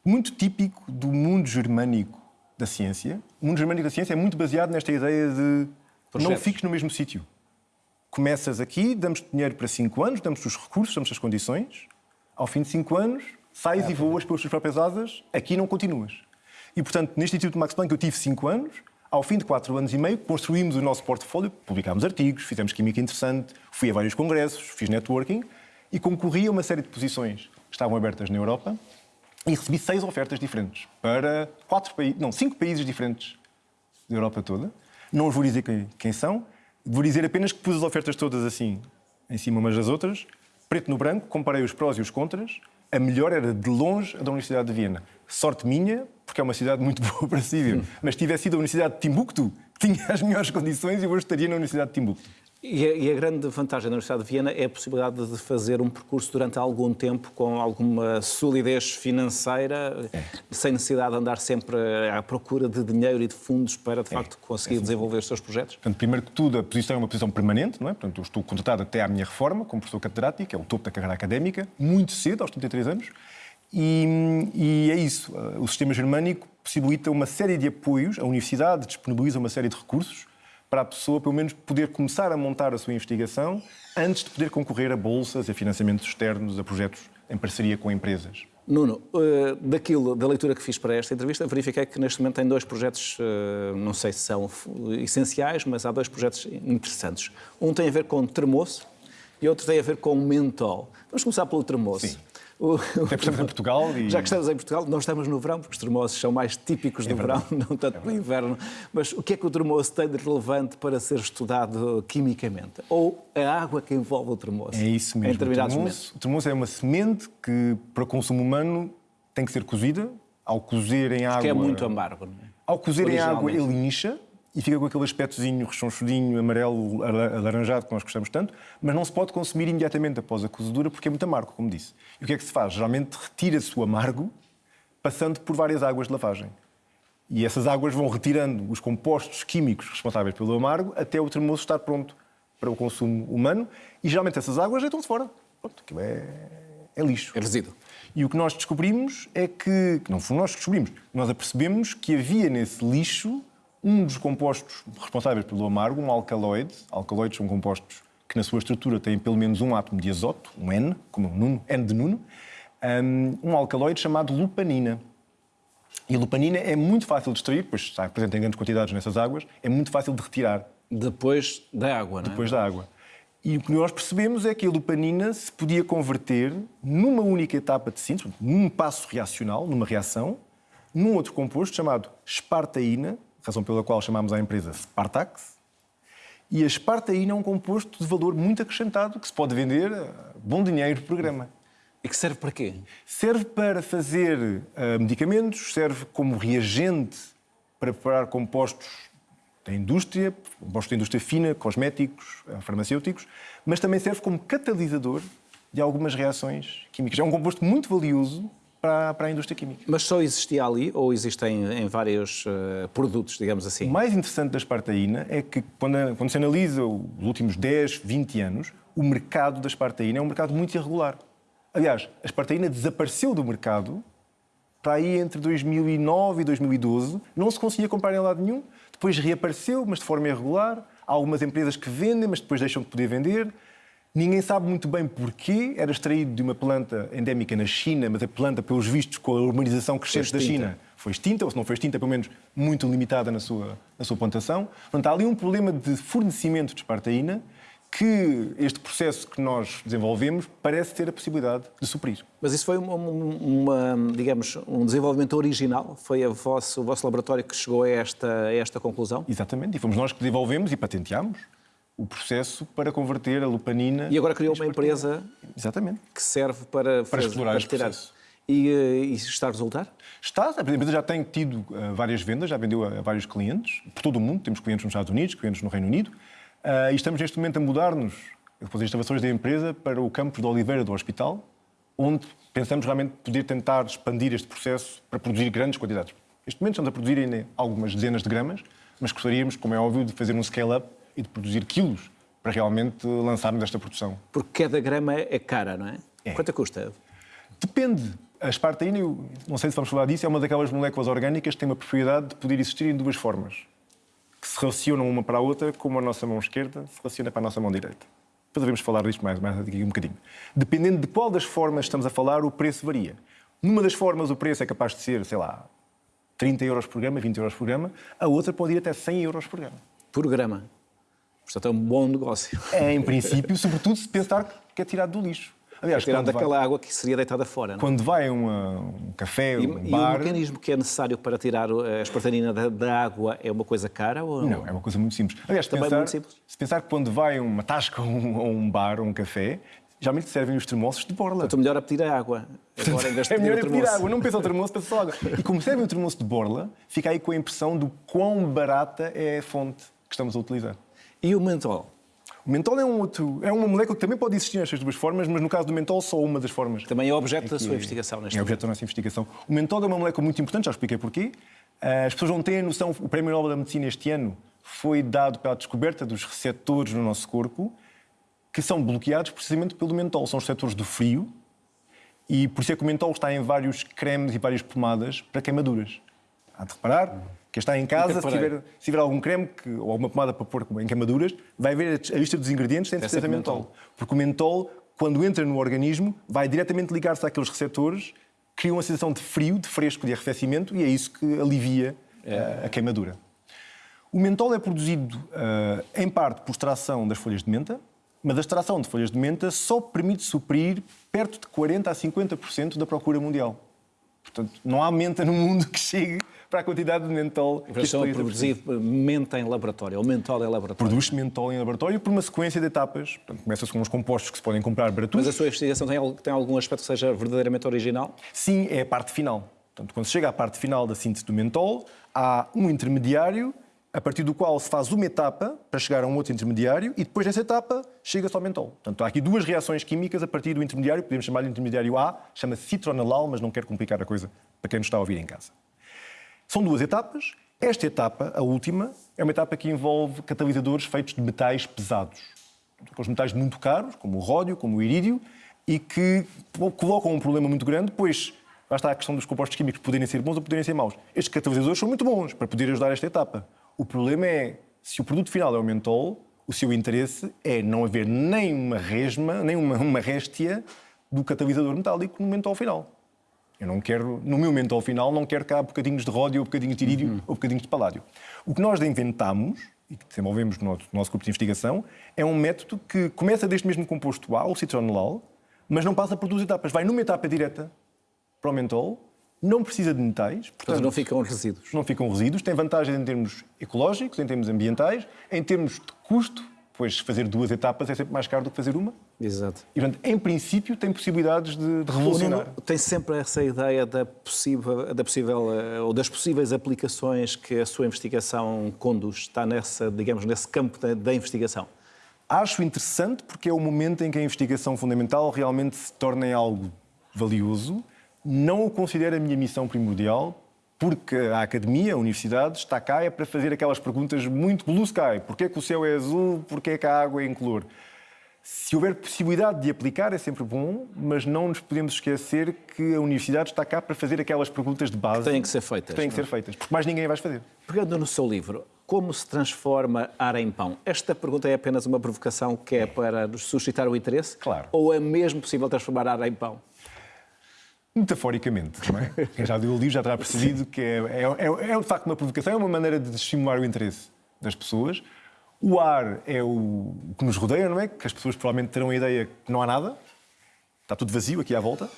muito típico do mundo germânico da ciência. O mundo germânico da ciência é muito baseado nesta ideia de Projetos. não fiques no mesmo sítio. Começas aqui, damos dinheiro para 5 anos, damos os recursos, damos as condições. Ao fim de 5 anos, sais é, e voas pelas tuas próprias asas, aqui não continuas. E, portanto, neste Instituto Max Planck eu tive cinco anos. Ao fim de quatro anos e meio, construímos o nosso portfólio, publicámos artigos, fizemos química interessante, fui a vários congressos, fiz networking e concorri a uma série de posições que estavam abertas na Europa e recebi seis ofertas diferentes para quatro países, não, cinco países diferentes da Europa toda. Não os vou dizer quem são, vou dizer apenas que pus as ofertas todas assim, em cima umas das outras, preto no branco, comparei os prós e os contras. A melhor era de longe a da Universidade de Viena. Sorte minha, porque é uma cidade muito boa para. Hum. Mas tivesse sido a Universidade de Timbuktu, tinha as melhores condições, eu hoje estaria na Universidade de Timbuktu. E a, e a, grande vantagem da Universidade de Viena é a possibilidade de fazer um percurso durante algum tempo com alguma solidez financeira, é. sem necessidade de andar sempre à procura de dinheiro e de fundos para, de é. facto, conseguir é. desenvolver os seus projetos? Portanto, primeiro que tudo, a posição é uma posição permanente, não é? Portanto, eu estou contratado até à minha reforma como professor catedrático, é o topo da carreira académica, muito cedo, aos 33 anos, e, e, é isso. O sistema germânico possibilita uma série de apoios, a universidade disponibiliza uma série de recursos para a pessoa, pelo menos, poder começar a montar a sua investigação antes de poder concorrer a bolsas, a financiamentos externos, a projetos em parceria com empresas. Nuno, eh, daquilo, da leitura que fiz para esta entrevista, verifiquei que neste momento tem dois projetos, eh, não sei se são essenciais, mas há dois projetos interessantes. Um tem a ver com termoço e outro tem a ver com mentol. Vamos começar pelo termoço. Sim. O, Até porque estamos em Portugal e... Já que estamos em Portugal, não estamos no verão, porque os termossos são mais típicos do é verão, não tanto é do inverno. Mas o que é que o termoço tem de relevante para ser estudado quimicamente? Ou a água que envolve o termoço? É isso mesmo. Em determinados o termoço, o termoço é uma semente que, para consumo humano, tem que ser cozida. Ao cozer em água... Que é muito amargo, não é? Ao cozer em água, ele incha e fica com aquele aspectozinho rechonchudinho, amarelo, alaranjado, que nós gostamos tanto, mas não se pode consumir imediatamente após a cozedura porque é muito amargo, como disse. E o que é que se faz? Geralmente retira-se o amargo passando por várias águas de lavagem. E essas águas vão retirando os compostos químicos responsáveis pelo amargo até o termoço estar pronto para o consumo humano e geralmente essas águas deitam-se fora. Pronto, aquilo é, é lixo. É resíduo. E o que nós descobrimos é que, que não fomos nós que descobrimos, nós apercebemos que havia nesse lixo um dos compostos responsáveis pelo amargo, um alcaloide. Alcaloides são compostos que na sua estrutura têm pelo menos um átomo de azoto, um N, como um Nuno, N de Nuno, um alcaloide chamado lupanina. E a lupanina é muito fácil de extrair, pois está presente em grandes quantidades nessas águas, é muito fácil de retirar. Depois da água, não é? Depois da água. E o que nós percebemos é que a lupanina se podia converter numa única etapa de síntese, num passo reacional, numa reação, num outro composto chamado espartaína, razão pela qual chamámos a empresa Spartax. E a espartaína é um composto de valor muito acrescentado que se pode vender a bom dinheiro por grama. E que serve para quê? Serve para fazer uh, medicamentos, serve como reagente para preparar compostos da indústria, compostos da indústria fina, cosméticos, uh, farmacêuticos, mas também serve como catalisador de algumas reações químicas. É um composto muito valioso para, para a indústria química. Mas só existia ali ou existem em vários uh, produtos, digamos assim? O mais interessante da espartaína é que, quando, quando se analisa os últimos 10, 20 anos, o mercado da espartaína é um mercado muito irregular. Aliás, a espartaína desapareceu do mercado para aí entre 2009 e 2012, não se conseguia comprar em lado nenhum. Depois reapareceu, mas de forma irregular. Há algumas empresas que vendem, mas depois deixam de poder vender. Ninguém sabe muito bem porquê. Era extraído de uma planta endémica na China, mas a planta, pelos vistos, com a urbanização crescente da China, foi extinta, ou se não foi extinta, pelo menos muito limitada na sua, na sua plantação. Portanto, há ali um problema de fornecimento de espartaína que este processo que nós desenvolvemos parece ter a possibilidade de suprir. Mas isso foi uma, uma digamos, um desenvolvimento original? Foi vosso, o vosso laboratório que chegou a esta, a esta conclusão? Exatamente, e fomos nós que desenvolvemos e patenteámos o processo para converter a lupanina. E agora criou uma empresa Exatamente. que serve para, para explorar para este tirar. processo. E, eh, e, está a resultar? Está. A empresa já tem tido uh, várias vendas, já vendeu a, vários clientes, por todo o mundo. Temos clientes nos Estados Unidos, clientes no Reino Unido. Uh, e estamos neste momento a mudar-nos, depois das instalações da empresa, para o campus de Oliveira do Hospital, onde pensamos realmente poder tentar expandir este processo para produzir grandes quantidades. Neste momento estamos a produzir ainda algumas dezenas de gramas, mas gostaríamos, como é óbvio, de fazer um scale-up e de produzir quilos para realmente lançarmos esta produção. Porque cada grama é cara, não é? é. Quanto custa? Depende. A espartaína, não sei se vamos falar disso, é uma daquelas moléculas orgânicas que tem uma propriedade de poder existir em duas formas, que se relacionam uma para a outra, como a nossa mão esquerda se relaciona para a nossa mão direita. Depois devemos falar disto mais, mais aqui um bocadinho. Dependendo de qual das formas estamos a falar, o preço varia. Numa das formas, o preço é capaz de ser, sei lá, 30 euros por grama, 20 euros por grama. A outra pode ir até 100 euros por grama. Por grama? Portanto, é um bom negócio. É, em princípio, sobretudo se pensar que é tirado do lixo. Aliás, é tirado daquela vai, água que seria deitada fora. Não? É? Quando vai um café, e, um e bar... E o mecanismo que é necessário para tirar a espartanina da, da, água é uma coisa cara? Ou não? não, é uma coisa muito simples. Aliás, Também pensar, muito simples. se pensar que quando vai uma tasca ou um, um bar ou um café, geralmente servem os termossos de borla. Então, melhor a pedir a água. Agora, em vez de é melhor a pedir água. Não pensa o termoço, pensa só água. E como servem o termoço de borla, fica aí com a impressão do quão barata é a fonte que estamos a utilizar. E o mentol? O mentol é, um outro, é uma molécula que também pode existir nestas duas formas, mas no caso do mentol, só uma das formas. Também é objeto é da sua investigação neste É objeto da nossa investigação. O mentol é uma molécula muito importante, já expliquei porquê. Eh, as pessoas não têm a noção, o Prémio Nobel da Medicina este ano foi dado pela descoberta dos receptores no nosso corpo que são bloqueados precisamente pelo mentol. São os receptores do frio e por isso é que o mentol está em vários cremes e várias pomadas para queimaduras. Há de reparar, quem está em casa, se tiver, se tiver, algum creme que, ou alguma pomada para pôr em queimaduras, vai ver a lista dos ingredientes, tem certeza mentol. mentol. Porque o mentol, quando entra no organismo, vai diretamente ligar-se àqueles receptores, cria uma sensação de frio, de fresco, de arrefecimento, e é isso que alivia é. a queimadura. O mentol é produzido, uh, em parte, por extração das folhas de menta, mas a extração de folhas de menta só permite suprir perto de 40% a 50% da procura mundial. Portanto, não há menta no mundo que chegue para a quantidade de mentol que estão a produzir menta em laboratório, ou mentol em laboratório. Produz mentol em laboratório por uma sequência de etapas. Começa-se com os compostos que se podem comprar baratos. Mas a sua investigação tem, tem algum aspecto que seja verdadeiramente original? Sim, é a parte final. Portanto, quando se chega à parte final da síntese do mentol, há um intermediário a partir do qual se faz uma etapa para chegar a um outro intermediário e depois dessa etapa chega-se ao mentol. Portanto, há aqui duas reações químicas a partir do intermediário, podemos chamar-lhe intermediário A, chama-se citronalal, mas não quero complicar a coisa para quem nos está a ouvir em casa. São duas etapas. Esta etapa, a última, é uma etapa que envolve catalisadores feitos de metais pesados. Os metais muito caros, como o ródio, como o irídio, e que colocam um problema muito grande, pois lá está a questão dos compostos químicos poderem ser bons ou poderem ser maus. Estes catalisadores são muito bons para poder ajudar esta etapa. O problema é, se o produto final é o mentol, o seu interesse é não haver nem uma resma, nem uma, uma réstia do catalisador metálico no mentol final. Eu não quero, no meu mentol final, não quero cá bocadinhos de ródio, ou bocadinhos de irídio, uhum. ou bocadinhos de paládio. O que nós inventamos, e que desenvolvemos no nosso, no nosso grupo de investigação, é um método que começa deste mesmo composto A, o citronelol, mas não passa por duas etapas. Vai numa etapa direta para o mentol, não precisa de metais. Portanto, não ficam resíduos. Não ficam resíduos. Tem vantagens em termos ecológicos, em termos ambientais, em termos de custo, pois fazer duas etapas é sempre mais caro do que fazer uma. Exato. E, portanto, em princípio, tem possibilidades de, de revolucionar. tem sempre essa ideia da possível, da possível, eh, ou das possíveis aplicações que a sua investigação conduz. Está nessa, digamos, nesse campo da, da investigação. Acho interessante porque é o momento em que a investigação fundamental realmente se torna algo valioso. Não o considero a minha missão primordial, porque a academia, a universidade, está cá é para fazer aquelas perguntas muito blue sky. Porquê que o céu é azul? Porquê que a água é incolor? Se houver possibilidade de aplicar é sempre bom, mas não nos podemos esquecer que a universidade está cá para fazer aquelas perguntas de base. Que têm que ser feitas. Que têm que ser é? feitas, porque mais ninguém vai fazer. Pegando no seu livro, como se transforma ar em pão? Esta pergunta é apenas uma provocação que é para nos suscitar o interesse? Claro. Ou é mesmo possível transformar ar em pão? Metaforicamente, não é? Quem já leu o livro já terá percebido que é, é, é, é de facto uma provocação, é uma maneira de estimular o interesse das pessoas. O ar é o que nos rodeia, não é? Que as pessoas provavelmente terão a ideia que não há nada, está tudo vazio aqui à volta.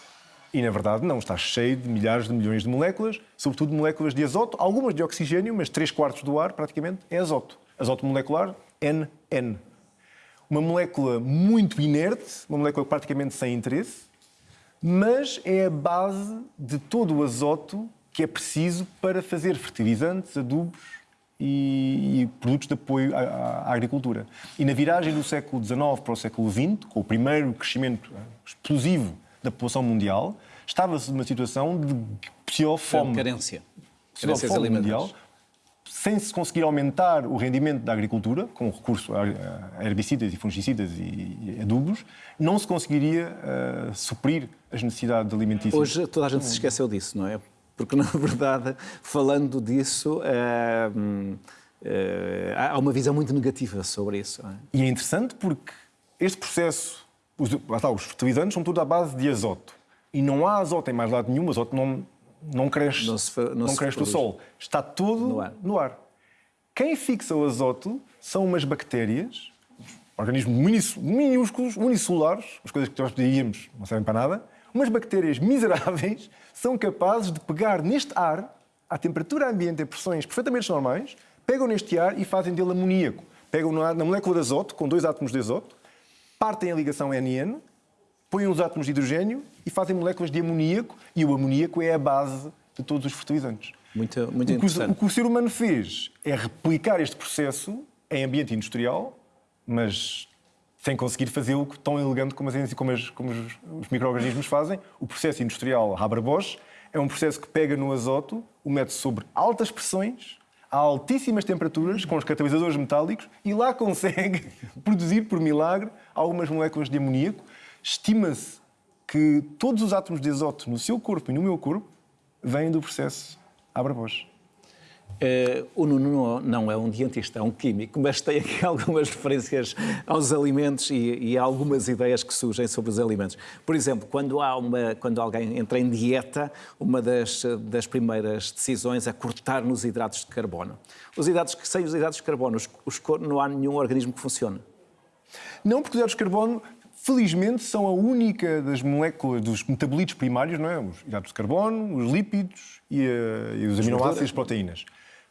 E na verdade não, está cheio de milhares de milhões de moléculas, sobretudo moléculas de azoto, algumas de oxigênio, mas 3 quartos do ar praticamente é azoto. Azoto molecular, NN. Uma molécula muito inerte, uma molécula praticamente sem interesse, mas é a base de todo o azoto que é preciso para fazer fertilizantes, adubos e, e produtos de apoio à, à, agricultura. E na viragem do século XIX para o século XX, com o primeiro crescimento explosivo da população mundial, estava-se numa situação de possível fome. Carência. Carências fome mundial, sem se conseguir aumentar o rendimento da agricultura, com recurso a herbicidas e fungicidas e adubos, não se conseguiria uh, suprir as necessidades alimentícias. Hoje toda a gente se esqueceu disso, não é? Porque, na verdade, falando disso, uh, uh, há uma visão muito negativa sobre isso. É? E é interessante porque este processo os, os fertilizantes são tudo à base de azoto. E não há azoto em mais lado nenhum, azoto não, não cresce, não, se, não, não cresce do sol. Está tudo no ar. no ar. Quem fixa o azoto são umas bactérias, organismos minúsculos, unicelulares, as coisas que nós pedíamos não servem para nada, umas bactérias miseráveis são capazes de pegar neste ar, à temperatura ambiente, a pressões perfeitamente normais, pegam neste ar e fazem dele amoníaco. Pegam na molécula de azoto, com dois átomos de azoto, partem a ligação NN, põem os átomos de hidrogênio e fazem moléculas de amoníaco, e o amoníaco é a base de todos os fertilizantes. Muito, muito o, que, o que o ser humano fez é replicar este processo em ambiente industrial, mas sem conseguir fazê-lo tão elegante como, as, como, as, como os, os micro-organismos fazem. O processo industrial Haber-Bosch é um processo que pega no azoto, o mete sobre altas pressões, a altíssimas temperaturas, com os catalisadores metálicos, e lá consegue produzir, por milagre, algumas moléculas de amoníaco. Estima-se que todos os átomos de azoto no seu corpo e no meu corpo vêm do processo Haber-Bosch. Uh, o Nuno não é um cientista, é um químico, mas tem aqui algumas referências aos alimentos e, e algumas ideias que surgem sobre os alimentos. Por exemplo, quando, há uma, quando alguém entra em dieta, uma das, das primeiras decisões é cortar nos hidratos de carbono. Os hidratos, sem os hidratos de carbono, os, os, não há nenhum organismo que funcione. Não, porque os hidratos de carbono felizmente, são a única das moléculas, dos metabolitos primários, não é? Os hidratos de carbono, os lípidos e, a, e os aminoácidos e as proteínas.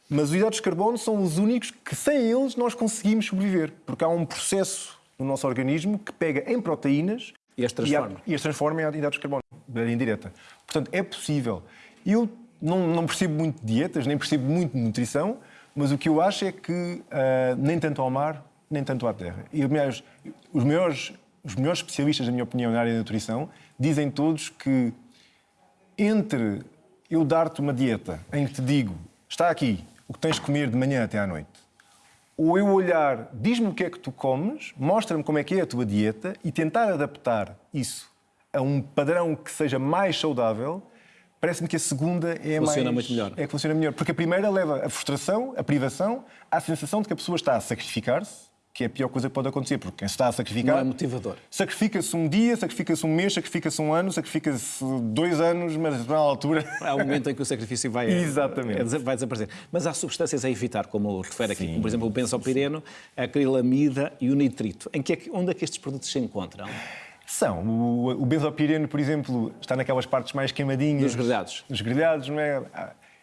Mas os hidratos de carbono são os únicos que, sem eles, nós conseguimos sobreviver. Porque há um processo no nosso organismo que pega em proteínas e as transforma, e, as transforma em hidratos de carbono, de maneira indireta. Portanto, é possível. Eu não, não percebo muito de dietas, nem percebo muito de nutrição, mas o que eu acho é que uh, nem tanto ao mar, nem tanto à terra. E, aliás, os maiores, os melhores especialistas, na minha opinião, na área da nutrição, dizem todos que entre eu dar-te uma dieta em que te digo, está aqui, o que tens de comer de manhã até à noite, ou eu olhar, diz-me o que é que tu comes, mostra-me como é que é a tua dieta e tentar adaptar isso a um padrão que seja mais saudável, parece-me que a segunda é funciona mais... muito melhor. É que funciona melhor. Porque a primeira leva a frustração, a privação, à sensação de que a pessoa está a sacrificar-se, que é a pior coisa que pode acontecer, porque quem se está a sacrificar... Não é motivador. Sacrifica-se um dia, sacrifica-se um mês, sacrifica-se um ano, sacrifica-se dois anos, mas na altura... Há um momento em que o sacrifício vai, Exatamente. vai desaparecer. Mas há substâncias a evitar, como refere aqui, como por exemplo o benzopireno, a acrilamida e o nitrito. Em que é que, onde é que estes produtos se encontram? São. O, o benzopireno, por exemplo, está naquelas partes mais queimadinhas. Dos grelhados. Dos grelhados, não é?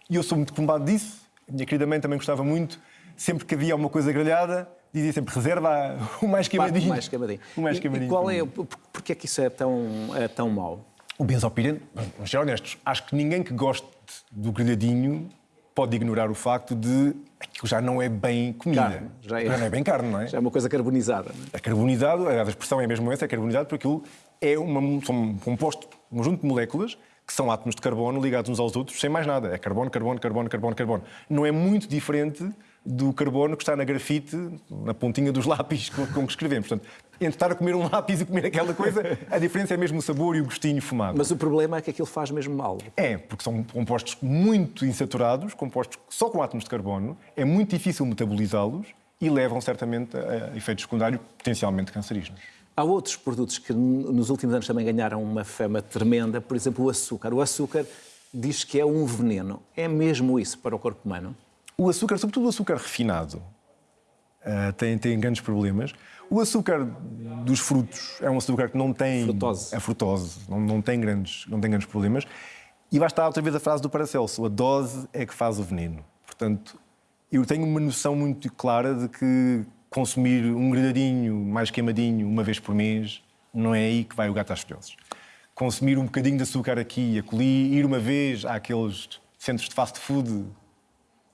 E eu sou muito combate disso. A minha querida mãe também gostava muito. Sempre que havia uma coisa grelhada, dizia sempre reserva o mais queimadinho. O mais queimadinho. O mais queimadinho. E, qual é, porquê é que isso é tão, é tão mau? O benzopireno, vamos ser honestos, acho que ninguém que goste do grelhadinho pode ignorar o facto de aquilo já não é bem comida. Carne, já, é, já não é bem carne, não é? Já é uma coisa carbonizada. Não é? é carbonizado, a expressão é mesmo essa, é carbonizado, porque aquilo é uma, são um composto, um conjunto de moléculas que são átomos de carbono ligados uns aos outros, sem mais nada. É carbono, carbono, carbono, carbono, carbono. Não é muito diferente do carbono que está na grafite, na pontinha dos lápis com, com que escrevemos. Portanto, entre estar a comer um lápis e comer aquela coisa, a diferença é mesmo o sabor e o gostinho fumado. Mas o problema é que aquilo faz mesmo mal. É, porque são compostos muito insaturados, compostos só com átomos de carbono, é muito difícil metabolizá-los e levam certamente a efeitos secundários potencialmente cancerígenos. Há outros produtos que nos últimos anos também ganharam uma fama tremenda, por exemplo, o açúcar. O açúcar diz que é um veneno. É mesmo isso para o corpo humano? O açúcar, sobretudo o açúcar refinado, uh, tem, tem grandes problemas. O açúcar dos frutos é um açúcar que não tem... Frutose. É frutose, não, não, tem, grandes, não tem grandes problemas. E vai estar outra vez a frase do Paracelso, a dose é que faz o veneno. Portanto, eu tenho uma noção muito clara de que consumir um grelhadinho mais queimadinho uma vez por mês, não é aí que vai o gato às filhoses. Consumir um bocadinho de açúcar aqui e acolhi, ir uma vez àqueles centros de fast food,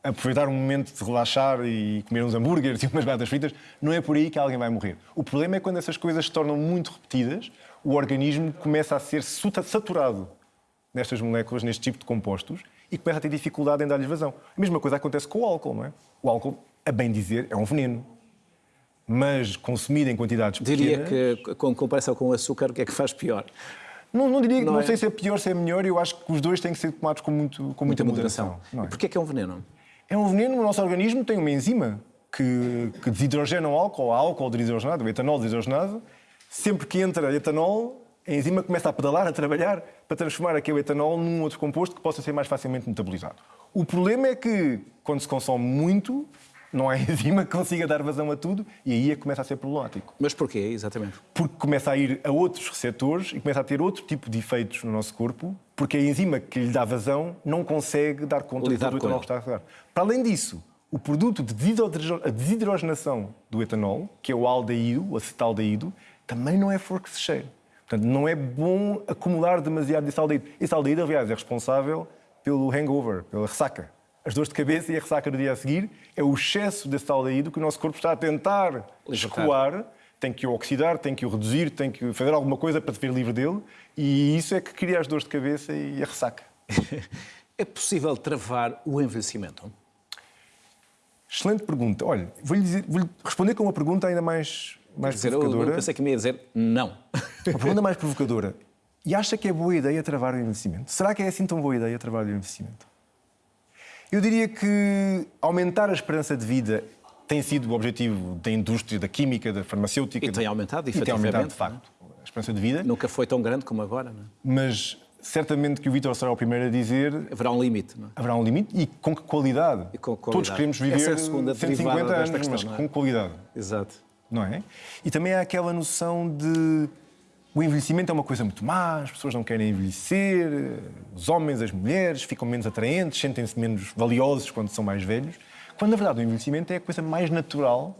aproveitar um momento de relaxar e comer uns hambúrgueres e umas batatas fritas, não é por aí que alguém vai morrer. O problema é quando essas coisas se tornam muito repetidas, o organismo começa a ser saturado nestas moléculas, neste tipo de compostos, e começa a ter dificuldade em dar-lhes vazão. A mesma coisa acontece com o álcool, não é? O álcool, a bem dizer, é um veneno mas consumido em quantidades Diria pequenas... Diria que, com comparação com o açúcar, o que é que faz pior? Não, não diria, não, não é? sei se é pior, se é melhor, eu acho que os dois têm que ser tomados com, muito, com muita, muita moderação. moderação. É? Porquê é que é um veneno? É um veneno, o nosso organismo tem uma enzima que, que desidrogena o álcool, álcool desidrogenado, o etanol desidrogenado. Sempre que entra etanol, a enzima começa a pedalar, a trabalhar, para transformar aquele etanol num outro composto que possa ser mais facilmente metabolizado. O problema é que, quando se consome muito, não há enzima que consiga dar vazão a tudo e aí é que começa a ser problemático. Mas porquê, exatamente? Porque começa a ir a outros receptores e começa a ter outro tipo de efeitos no nosso corpo, porque a enzima que lhe dá vazão não consegue dar conta Lidar do etanol que está a dar. Para além disso, o produto de desidrogenação do etanol, que é o aldeído, o acetaldeído, também não é flor que se cheire. Portanto, não é bom acumular demasiado desse aldeído. Esse aldeído, aliás, é responsável pelo hangover, pela ressaca as dores de cabeça e a ressaca do dia a seguir, é o excesso desse aldeído que o nosso corpo está a tentar escoar, tem que o oxidar, tem que o reduzir, tem que fazer alguma coisa para se ver livre dele, e isso é que cria as dores de cabeça e a ressaca. é possível travar o envelhecimento? Excelente pergunta. Olha, vou-lhe vou responder com uma pergunta ainda mais, mais dizer, provocadora. Eu, eu pensei que me ia dizer não. Uma pergunta mais provocadora. E acha que é boa ideia travar o envelhecimento? Será que é assim tão boa ideia travar o envelhecimento? Eu diria que aumentar a esperança de vida tem sido o objetivo da indústria, da química, da farmacêutica. E tem aumentado, e tem aumentado, de facto, a esperança de vida. Nunca foi tão grande como agora, não é? Mas certamente que o Vítor será o primeiro a dizer... Haverá um limite, não é? Haverá um limite e com que qualidade? E com qualidade. Todos queremos viver Essa é a segunda 150 anos, questão, mas é? com qualidade. Exato. Não é? E também há aquela noção de o envelhecimento é uma coisa muito má, as pessoas não querem envelhecer, os homens, as mulheres ficam menos atraentes, sentem-se menos valiosos quando são mais velhos, quando na verdade o envelhecimento é a coisa mais natural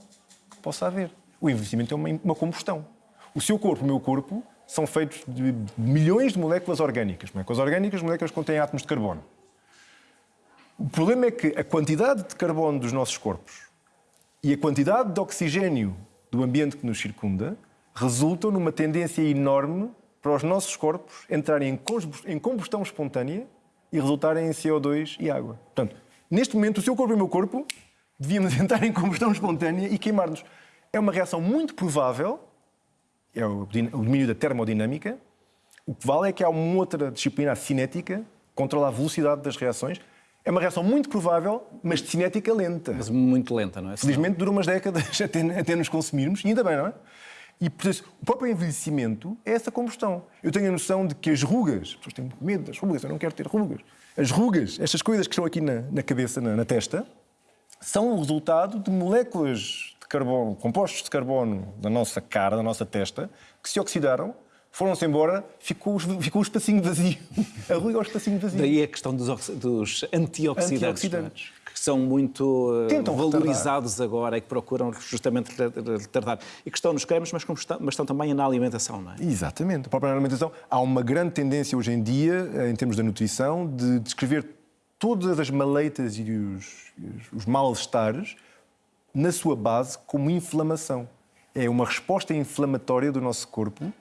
que possa haver. O envelhecimento é uma, uma combustão. O seu corpo, o meu corpo, são feitos de milhões de moléculas orgânicas. Moléculas orgânicas, moléculas que contêm átomos de carbono. O problema é que a quantidade de carbono dos nossos corpos e a quantidade de oxigênio do ambiente que nos circunda resultam numa tendência enorme para os nossos corpos entrarem em combustão espontânea e resultarem em CO2 e água. Portanto, neste momento, o seu corpo e o meu corpo devíamos entrar em combustão espontânea e queimar-nos. É uma reação muito provável, é o domínio da termodinâmica. O que vale é que há uma outra disciplina, a cinética, que controla a velocidade das reações. É uma reação muito provável, mas de cinética lenta. Mas muito lenta, não é? Felizmente dura umas décadas até, até nos consumirmos, e ainda bem, não é? E, portanto, o próprio envelhecimento é essa combustão. Eu tenho a noção de que as rugas, as pessoas têm medo das rugas, eu não quero ter rugas. As rugas, estas coisas que estão aqui na, na cabeça, na, na, testa, são o resultado de moléculas de carbono, compostos de carbono da nossa cara, da nossa testa, que se oxidaram, foram-se embora, ficou, ficou o espacinho vazio. A ruga é o espacinho vazio. Daí a questão dos, dos antioxidantes. É? antioxidantes são muito eh, Tentam valorizados retardar. agora e que procuram justamente retardar. E que estão nos cremes, mas, mas estão também na alimentação, não é? Exatamente. A própria alimentação. Há uma grande tendência hoje em dia, eh, em termos da nutrição, de descrever todas as maleitas e os, os mal-estares na sua base como inflamação. É uma resposta inflamatória do nosso corpo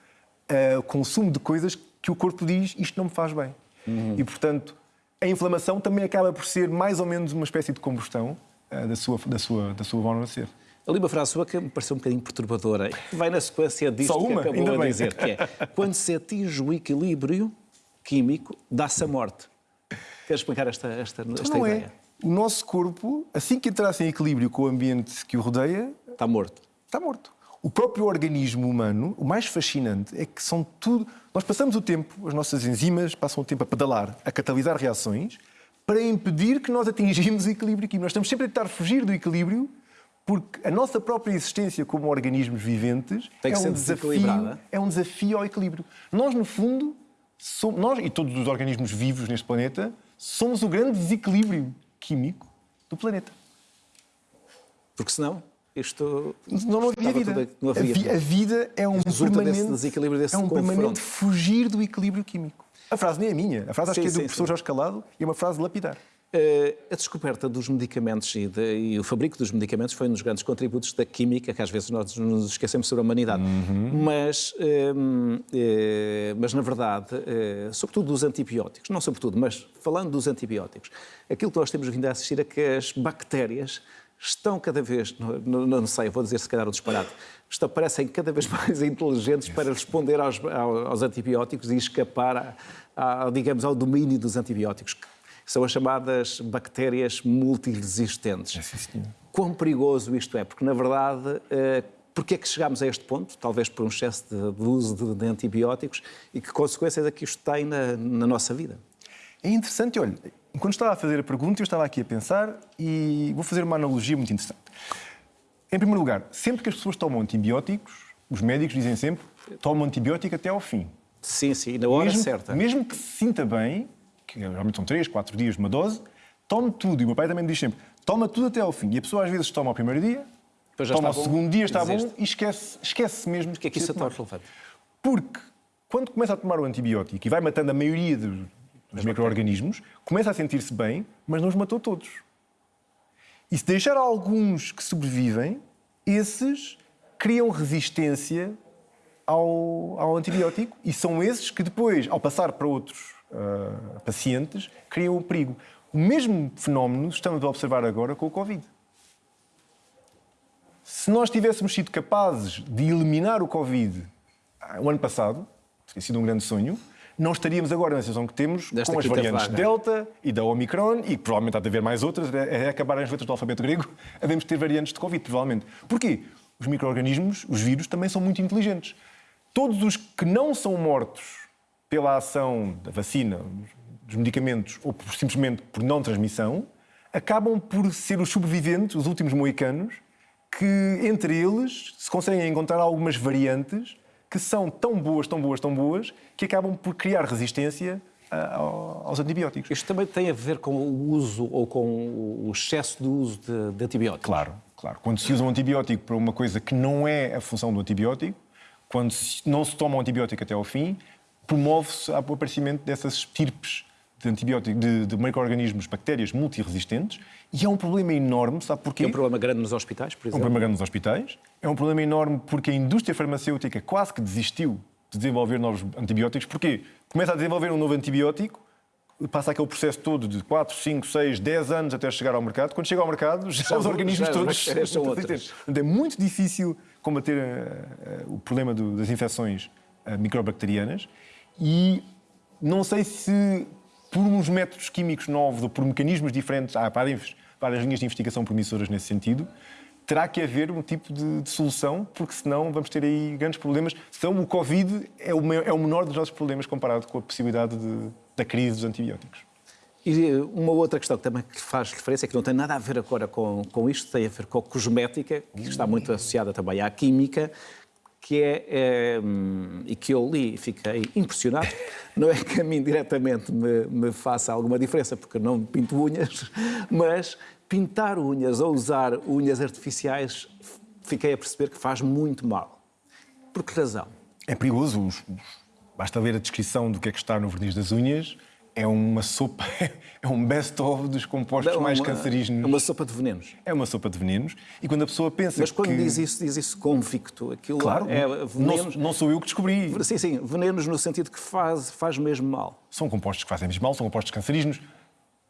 ao consumo de coisas que o corpo diz isto não me faz bem. Uhum. E, portanto, a inflamação também acaba por ser mais ou menos uma espécie de combustão uh, da, sua, da, sua, da sua forma de ser. Ali uma frase sua que me pareceu um bocadinho perturbadora, que vai na sequência disto Só uma? que acabou Ainda a dizer, que é quando se atinge o equilíbrio químico, dá-se a morte. Queres explicar esta, esta, então esta não é. ideia? É. O nosso corpo, assim que entrasse em equilíbrio com o ambiente que o rodeia... Está morto. Está morto. O próprio organismo humano, o mais fascinante é que são tudo. Nós passamos o tempo, as nossas enzimas passam o tempo a pedalar, a catalisar reações, para impedir que nós atingimos o equilíbrio químico. Nós estamos sempre a tentar fugir do equilíbrio porque a nossa própria existência como organismos viventes é um, desafio, é um desafio ao equilíbrio. Nós, no fundo, somos, nós e todos os organismos vivos neste planeta, somos o grande desequilíbrio químico do planeta. Porque senão isto não, não havia vida. Tudo, não havia. A, a, vida é um permanente, desequilíbrio, desse é um confronto. permanente fugir do equilíbrio químico. A frase nem é minha, a frase acho sim, que é do sim, professor sim. Jorge Calado e é uma frase lapidar. Uh, a descoberta dos medicamentos e, de, e, o fabrico dos medicamentos foi um dos grandes contributos da química, que às vezes nós nos esquecemos sobre a humanidade. Uhum. Mas, uh, uh, mas, na verdade, sobretudo dos antibióticos, não sobretudo, mas falando dos antibióticos, aquilo que nós temos vindo a assistir é que as bactérias estão cada vez, não, não sei, vou dizer se calhar o disparate, estão, parecem cada vez mais inteligentes para responder aos, aos antibióticos e escapar, a, a, digamos, ao domínio dos antibióticos. São as chamadas bactérias multiresistentes. É, sim, Quão perigoso isto é? Porque, na verdade, eh, Porquê é que chegámos a este ponto? Talvez por um excesso de, de uso de, de, antibióticos e que consequências é que isto tem na, na nossa vida? É interessante, olha, Enquanto estava a fazer a pergunta, eu estava aqui a pensar e vou fazer uma analogia muito interessante. Em primeiro lugar, sempre que as pessoas tomam antibióticos, os médicos dizem sempre tomam antibiótico até ao fim. Sim, sim, na hora mesmo, certa. Mesmo que se sinta bem, que geralmente são 3, 4 dias de uma dose, tome tudo. E o meu pai também diz sempre, toma tudo até ao fim. E a pessoa às vezes toma ao primeiro dia, toma ao segundo dia, está bom, e esquece, esquece mesmo. Porque é que isso é tão relevante? Porque quando começa a tomar o antibiótico e vai matando a maioria dos dos micro-organismos, começa a sentir-se bem, mas não os matou todos. E se deixar alguns que sobrevivem, esses criam resistência ao, ao antibiótico e são esses que depois, ao passar para outros uh, pacientes, criam o perigo. O mesmo fenómeno estamos a observar agora com o Covid. Se nós tivéssemos sido capazes de eliminar o Covid ah, o ano passado, teria sido um grande sonho, não estaríamos agora na situação que temos Desta com as variantes vaga. Delta e da Omicron, e provavelmente há de haver mais outras, é, é acabar as letras do alfabeto grego, havemos de ter variantes de Covid, provavelmente. Porquê? Os micro-organismos, os vírus, também são muito inteligentes. Todos os que não são mortos pela ação da vacina, dos medicamentos, ou por, simplesmente por não transmissão, acabam por ser os sobreviventes, os últimos moicanos, que entre eles se conseguem encontrar algumas variantes que são tão boas, tão boas, tão boas, que acabam por criar resistência ah, aos antibióticos. Isto também tem a ver com o uso ou com o excesso de uso de, de antibióticos? Claro, claro. Quando se usa um antibiótico para uma coisa que não é a função do antibiótico, quando não se toma um antibiótico até ao fim, promove-se o aparecimento dessas estirpes de antibióticos, de, de micro-organismos, bactérias multiresistentes, e é um problema enorme, sabe porquê? É um problema grande nos hospitais, por É um exemplo. problema grande nos hospitais, é um problema enorme porque a indústria farmacêutica quase que desistiu de desenvolver novos antibióticos. Porquê? Começa a desenvolver um novo antibiótico, passa aquele processo todo de 4, 5, 6, 10 anos até chegar ao mercado. Quando chega ao mercado, já São- os organismos todos bactérias são. Portanto, é muito difícil combater eh, eh, o problema do- das infecções eh, microbacterianas e não sei se por uns métodos químicos novos ou por mecanismos diferentes, há várias, várias linhas de investigação promissoras nesse sentido, terá que haver um tipo de, de solução, porque senão vamos ter aí grandes problemas. Senão o Covid é o, maior- é o menor dos nossos problemas comparado com a possibilidade de- da crise dos antibióticos. E eh, uma outra questão que também faz referência, que não tem nada a ver agora com, com isto, tem a ver com a cosmética, que está muito associada também à química, que é, é, hum, e que eu li e fiquei impressionado. Não é que a mim diretamente me, me faça alguma diferença, porque não pinto unhas, mas pintar unhas ou usar unhas artificiais, fiquei a perceber que faz muito mal. Por que razão? É perigoso. os- os- Basta ler a descrição do que é que está no verniz das unhas. É uma sopa, é um best-of dos compostos Não, mais uma- cancerígenos. É uma sopa de venenos. É uma sopa de venenos. E quando a pessoa pensa Mas quando que... diz isso, diz isso convicto. Aquilo Claro, é não, venenos. não sou eu que descobri. Sim, sim, venenos no sentido que faz, faz mesmo mal. São compostos que fazem mesmo mal, são compostos cancerígenos.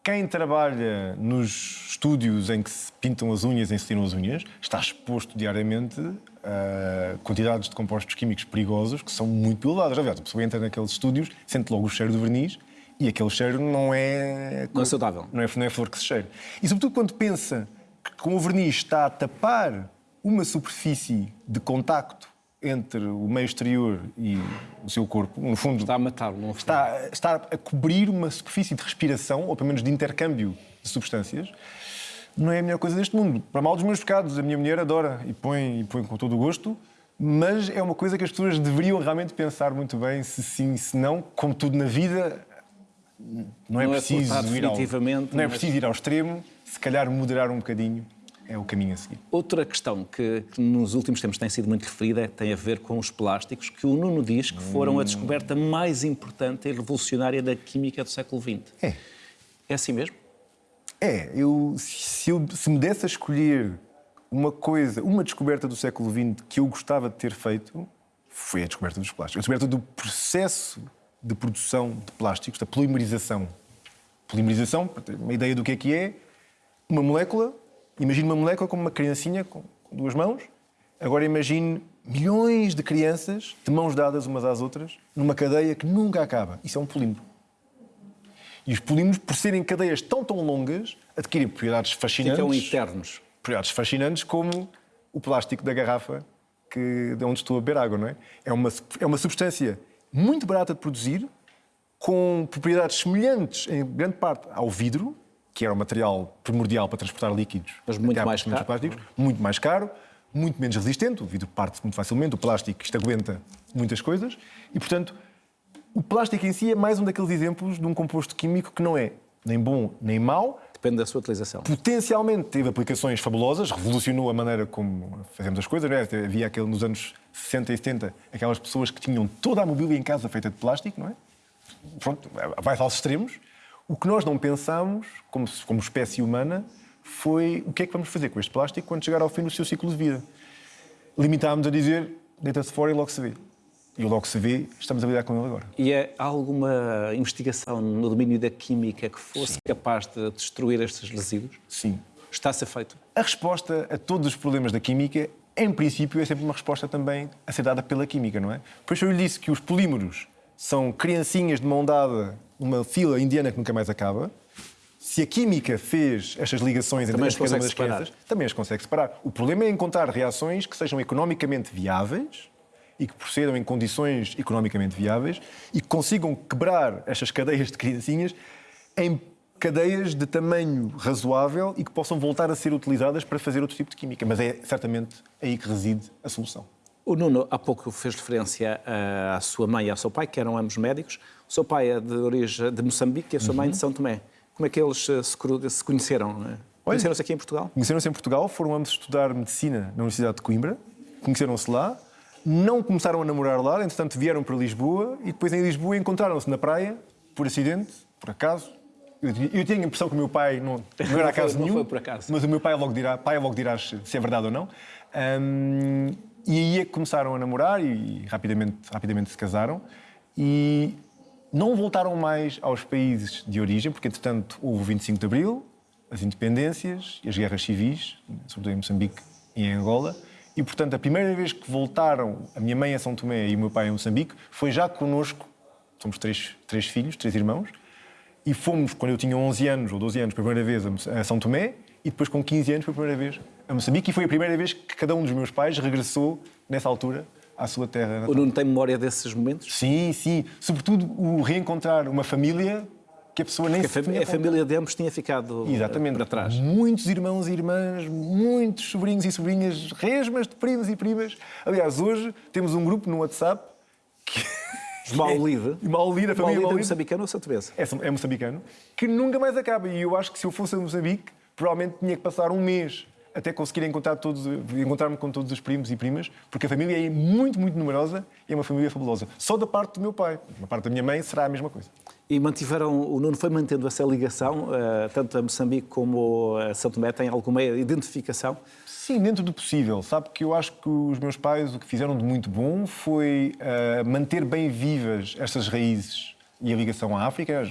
Quem trabalha nos estúdios em que se pintam as unhas, em que se tiram as unhas, está exposto diariamente a quantidades de compostos químicos perigosos que são muito elevadas. Aliás, a pessoa entra naqueles estúdios, sente logo o cheiro do verniz e aquele cheiro não é... Não é saudável. Não é, não é flor que se cheira. E sobretudo quando pensa que com o verniz está a tapar uma superfície de contacto entre o meio exterior e o seu corpo, no fundo Está a matá-lo. Não está, está a cobrir uma superfície de respiração, ou pelo menos de intercâmbio de substâncias, não é a melhor coisa deste mundo. Para mal dos meus pecados, a minha mulher adora e põe, e põe com todo o gosto, mas é uma coisa que as pessoas deveriam realmente pensar muito bem, se sim, se não, como tudo na vida, não é Não é preciso ir ao, não é preciso ir ao extremo, se calhar moderar um bocadinho é o caminho a seguir. Outra questão que, que nos últimos tempos tem sido muito referida tem a ver com os plásticos, que o Nuno diz que foram a descoberta mais importante e revolucionária da química do século XX. É. É assim mesmo? É, eu se, eu se me desse a escolher uma coisa, uma descoberta do século XX que eu gostava de ter feito, foi a descoberta dos plásticos. A descoberta do processo de produção de plásticos, da polimerização. Polimerização, para ter uma ideia do que é que é, uma molécula, imagine uma molécula como uma criancinha com com duas mãos, agora imagine milhões de crianças de mãos dadas umas às outras, numa cadeia que nunca acaba. Isso é um polímero. E os polímeros, por serem cadeias tão, tão longas, adquirem propriedades fascinantes. Ficam eternos. Propriedades fascinantes como o plástico da garrafa que, de onde estou a beber água, não é? É uma, é uma substância muito barata de produzir, com propriedades semelhantes, em grande parte, ao vidro, que era o material primordial para transportar líquidos. Mas muito mais caro. plásticos, muito mais caro, muito menos resistente. O vidro parte muito facilmente, o plástico isto aguenta muitas coisas. E, portanto, o plástico em si é mais um daqueles exemplos de um composto químico que não é nem bom nem mau, Depende da sua utilização. potencialmente teve aplicações fabulosas, revolucionou a maneira como fazemos as coisas. é? Havia aquele, nos anos 60 e 70 aquelas pessoas que tinham toda a mobília em casa feita de plástico, não é? Pronto, vai aos extremos. O que nós não pensamos, como, como espécie humana, foi o que é que vamos fazer com este plástico quando chegar ao fim do seu ciclo de vida. Limitámos a dizer, deita-se fora e logo se vê. E logo se vê, estamos a lidar com ele agora. E é alguma investigação no domínio da química que fosse capaz de destruir estes resíduos? Sim. Está a ser feito. A resposta a todos os problemas da química, em princípio, é sempre uma resposta também a ser dada pela química, não é? Por isso eu lhe disse que os polímeros são criancinhas de mão dada numa fila indiana que nunca mais acaba. Se a química fez estas ligações entre as uma separar. crianças, também as consegue separar. O problema é encontrar reações que sejam economicamente viáveis e que procedam em condições economicamente viáveis e que consigam quebrar estas cadeias de criancinhas em cadeias de tamanho razoável e que possam voltar a ser utilizadas para fazer outro tipo de química. Mas é certamente aí que reside a solução. O Nuno há pouco fez referência ah, à sua mãe e ao seu pai, que eram ambos médicos. O seu pai é de origem de Moçambique e a sua mãe de São Tomé. Como é que eles eh, se conheceram? né? Conheceram-se aqui em Portugal? Conheceram-se em Portugal, foram ambos estudar medicina na Universidade de Coimbra, conheceram-se lá, não começaram a namorar lá, entretanto vieram para Lisboa e depois em Lisboa encontraram-se na praia, por acidente, por acaso. Eu, eu tenho a impressão que o meu pai não, não era acaso Não nenhum. foi por acaso. Mas o meu pai logo dirá, pai logo dirá se é verdade ou não. Hum, e aí é que começaram a namorar e, rapidamente, rapidamente se casaram. E não voltaram mais aos países de origem, porque entretanto houve o 25 de Abril, as independências e as guerras civis, sobretudo em Moçambique e em Angola. E portanto a primeira vez que voltaram, a minha mãe a São Tomé e o meu pai a Moçambique, foi já connosco. Somos três, três filhos, três irmãos. E fomos, quando eu tinha 11 anos ou 12 anos, pela primeira vez a São Tomé e depois com 15 anos pela primeira vez a Moçambique. E foi a primeira vez que cada um dos meus pais regressou, nessa altura, à sua terra. natal. O Nuno tem memória desses momentos? Sim, sim. Sobretudo o reencontrar uma família que a pessoa nem Porque a, se fam- tinha a família de ambos tinha ficado Exatamente. para trás. Muitos irmãos e irmãs, muitos sobrinhos e sobrinhas, resmas de primos e primas. Aliás, hoje temos um grupo no WhatsApp que. Maulide. Maulide, a família Maulide é Maulide. moçambicano ou santomesa? é, é moçambicano, que nunca mais acaba. E eu acho que se eu fosse a Moçambique, provavelmente tinha que passar um mês até conseguir encontrar todos, encontrar-me com todos os primos e primas, porque a família é muito, muito numerosa e é uma família fabulosa. Só da parte do meu pai. Da parte da minha mãe será a mesma coisa. E mantiveram, o Nuno foi mantendo essa ligação, eh, tanto a Moçambique como a São Tomé têm alguma identificação? Sim, dentro do possível. Sabe que eu acho que os meus pais o que fizeram de muito bom foi eh, manter bem vivas estas raízes e a ligação à África.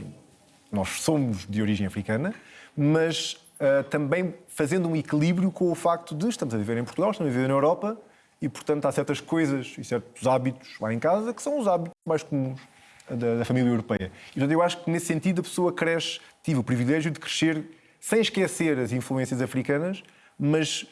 Nós somos de origem africana, mas eh, também fazendo um equilíbrio com o facto de estamos a viver em Portugal, estamos a viver na Europa e, portanto, há certas coisas e certos hábitos lá em casa que são os hábitos mais comuns da, da família europeia. E, portanto, eu acho que nesse sentido a pessoa cresce, tive o privilégio de crescer sem esquecer as influências africanas, mas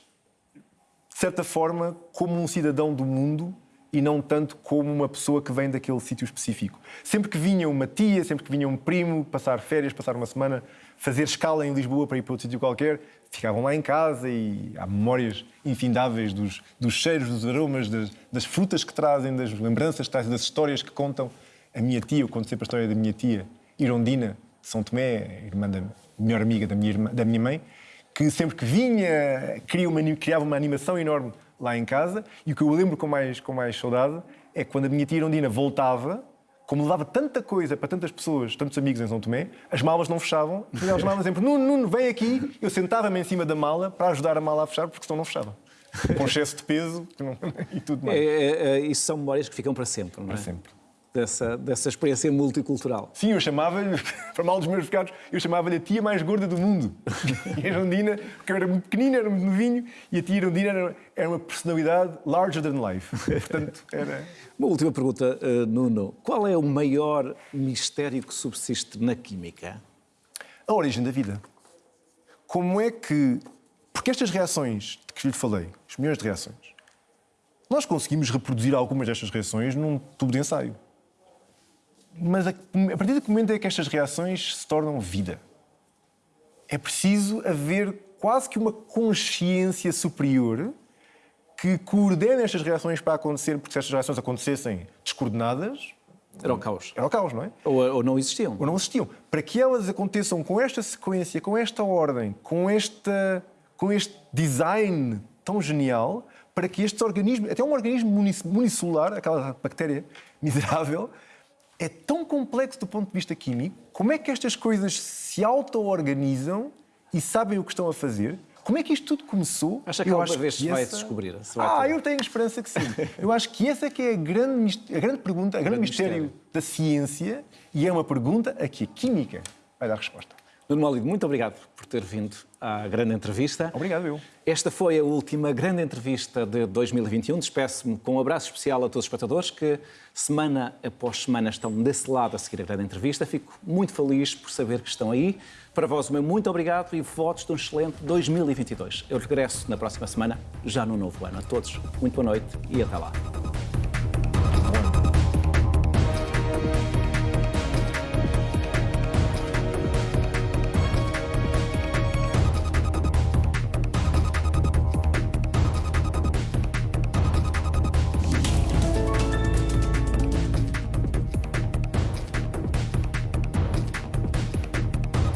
de certa forma, como um cidadão do mundo e não tanto como uma pessoa que vem daquele sítio específico. Sempre que vinha uma tia, sempre que vinha um primo passar férias, passar uma semana, fazer escala em Lisboa para ir para outro sítio qualquer, ficavam lá em casa e há memórias infindáveis dos, dos cheiros, dos aromas, das, das frutas que trazem, das lembranças que trazem, das histórias que contam. A minha tia, eu conto sempre a história da minha tia, Irondina, de São Tomé, irmã da melhor amiga da minha, irmã, da minha mãe, que sempre que vinha cria uma, criava uma animação enorme lá em casa. E o que eu lembro com mais, com mais saudade é que quando a minha tia Irondina voltava, como levava tanta coisa para tantas pessoas, tantos amigos em São Tomé, as malas não fechavam. E elas chamavam sempre: Nuno, Nuno, vem aqui. Eu sentava-me em cima da mala para ajudar a mala a fechar, porque senão não fechava. Com excesso de peso não- e tudo mais. É, é, é, isso são memórias que ficam para sempre, não é? Para sempre. Dessa, dessa experiência multicultural. Sim, eu chamava-lhe, para mal dos meus pecados, eu chamava-lhe a tia mais gorda do mundo. E a Irondina, porque eu era muito pequenina, era muito novinho, e a tia Irondina era, era uma personalidade larger than life. Portanto, era... Uma última pergunta, eh, Nuno. Qual é o maior mistério que subsiste na química? A origem da vida. Como é que... Porque estas reações de que lhe falei, os milhões de reações, nós conseguimos reproduzir algumas destas reações num tubo de ensaio. Mas a, a partir do momento em que estas reações se tornam vida, é preciso haver quase que uma consciência superior que coordene estas reações para acontecer, porque se estas reações acontecessem descoordenadas, Era o caos. era o caos, não é? Ou, ou não existiam? ou não existiam. Para que elas aconteçam com esta sequência, com esta ordem, com, esta, com este design tão genial, para que estes organismos, até um organismo unicelular, aquela bactéria miserável, é tão complexo do ponto de vista químico, como é que estas coisas se auto-organizam e sabem o que estão a fazer? Como é que isto tudo começou? Acha que Eu alguma vez se vai essa- descobrir, se vai ah, eu tenho esperança que sim. Eu acho que essa é que é a grande, a grande pergunta, a grande, grande mistério, mistério. da ciência e é uma pergunta a que a química vai dar resposta. Nuno Malido, muito obrigado por ter vindo à grande entrevista. Obrigado, eu. Esta foi a última grande entrevista de 2021. Despeço-me com um abraço especial a todos os espectadores que, semana após semana, estão desse lado a seguir a grande entrevista. Fico muito feliz por saber que estão aí. Para vós, o meu muito obrigado e votos de um excelente 2022. Eu regresso na próxima semana, já no novo ano. A todos, muito boa noite e até lá.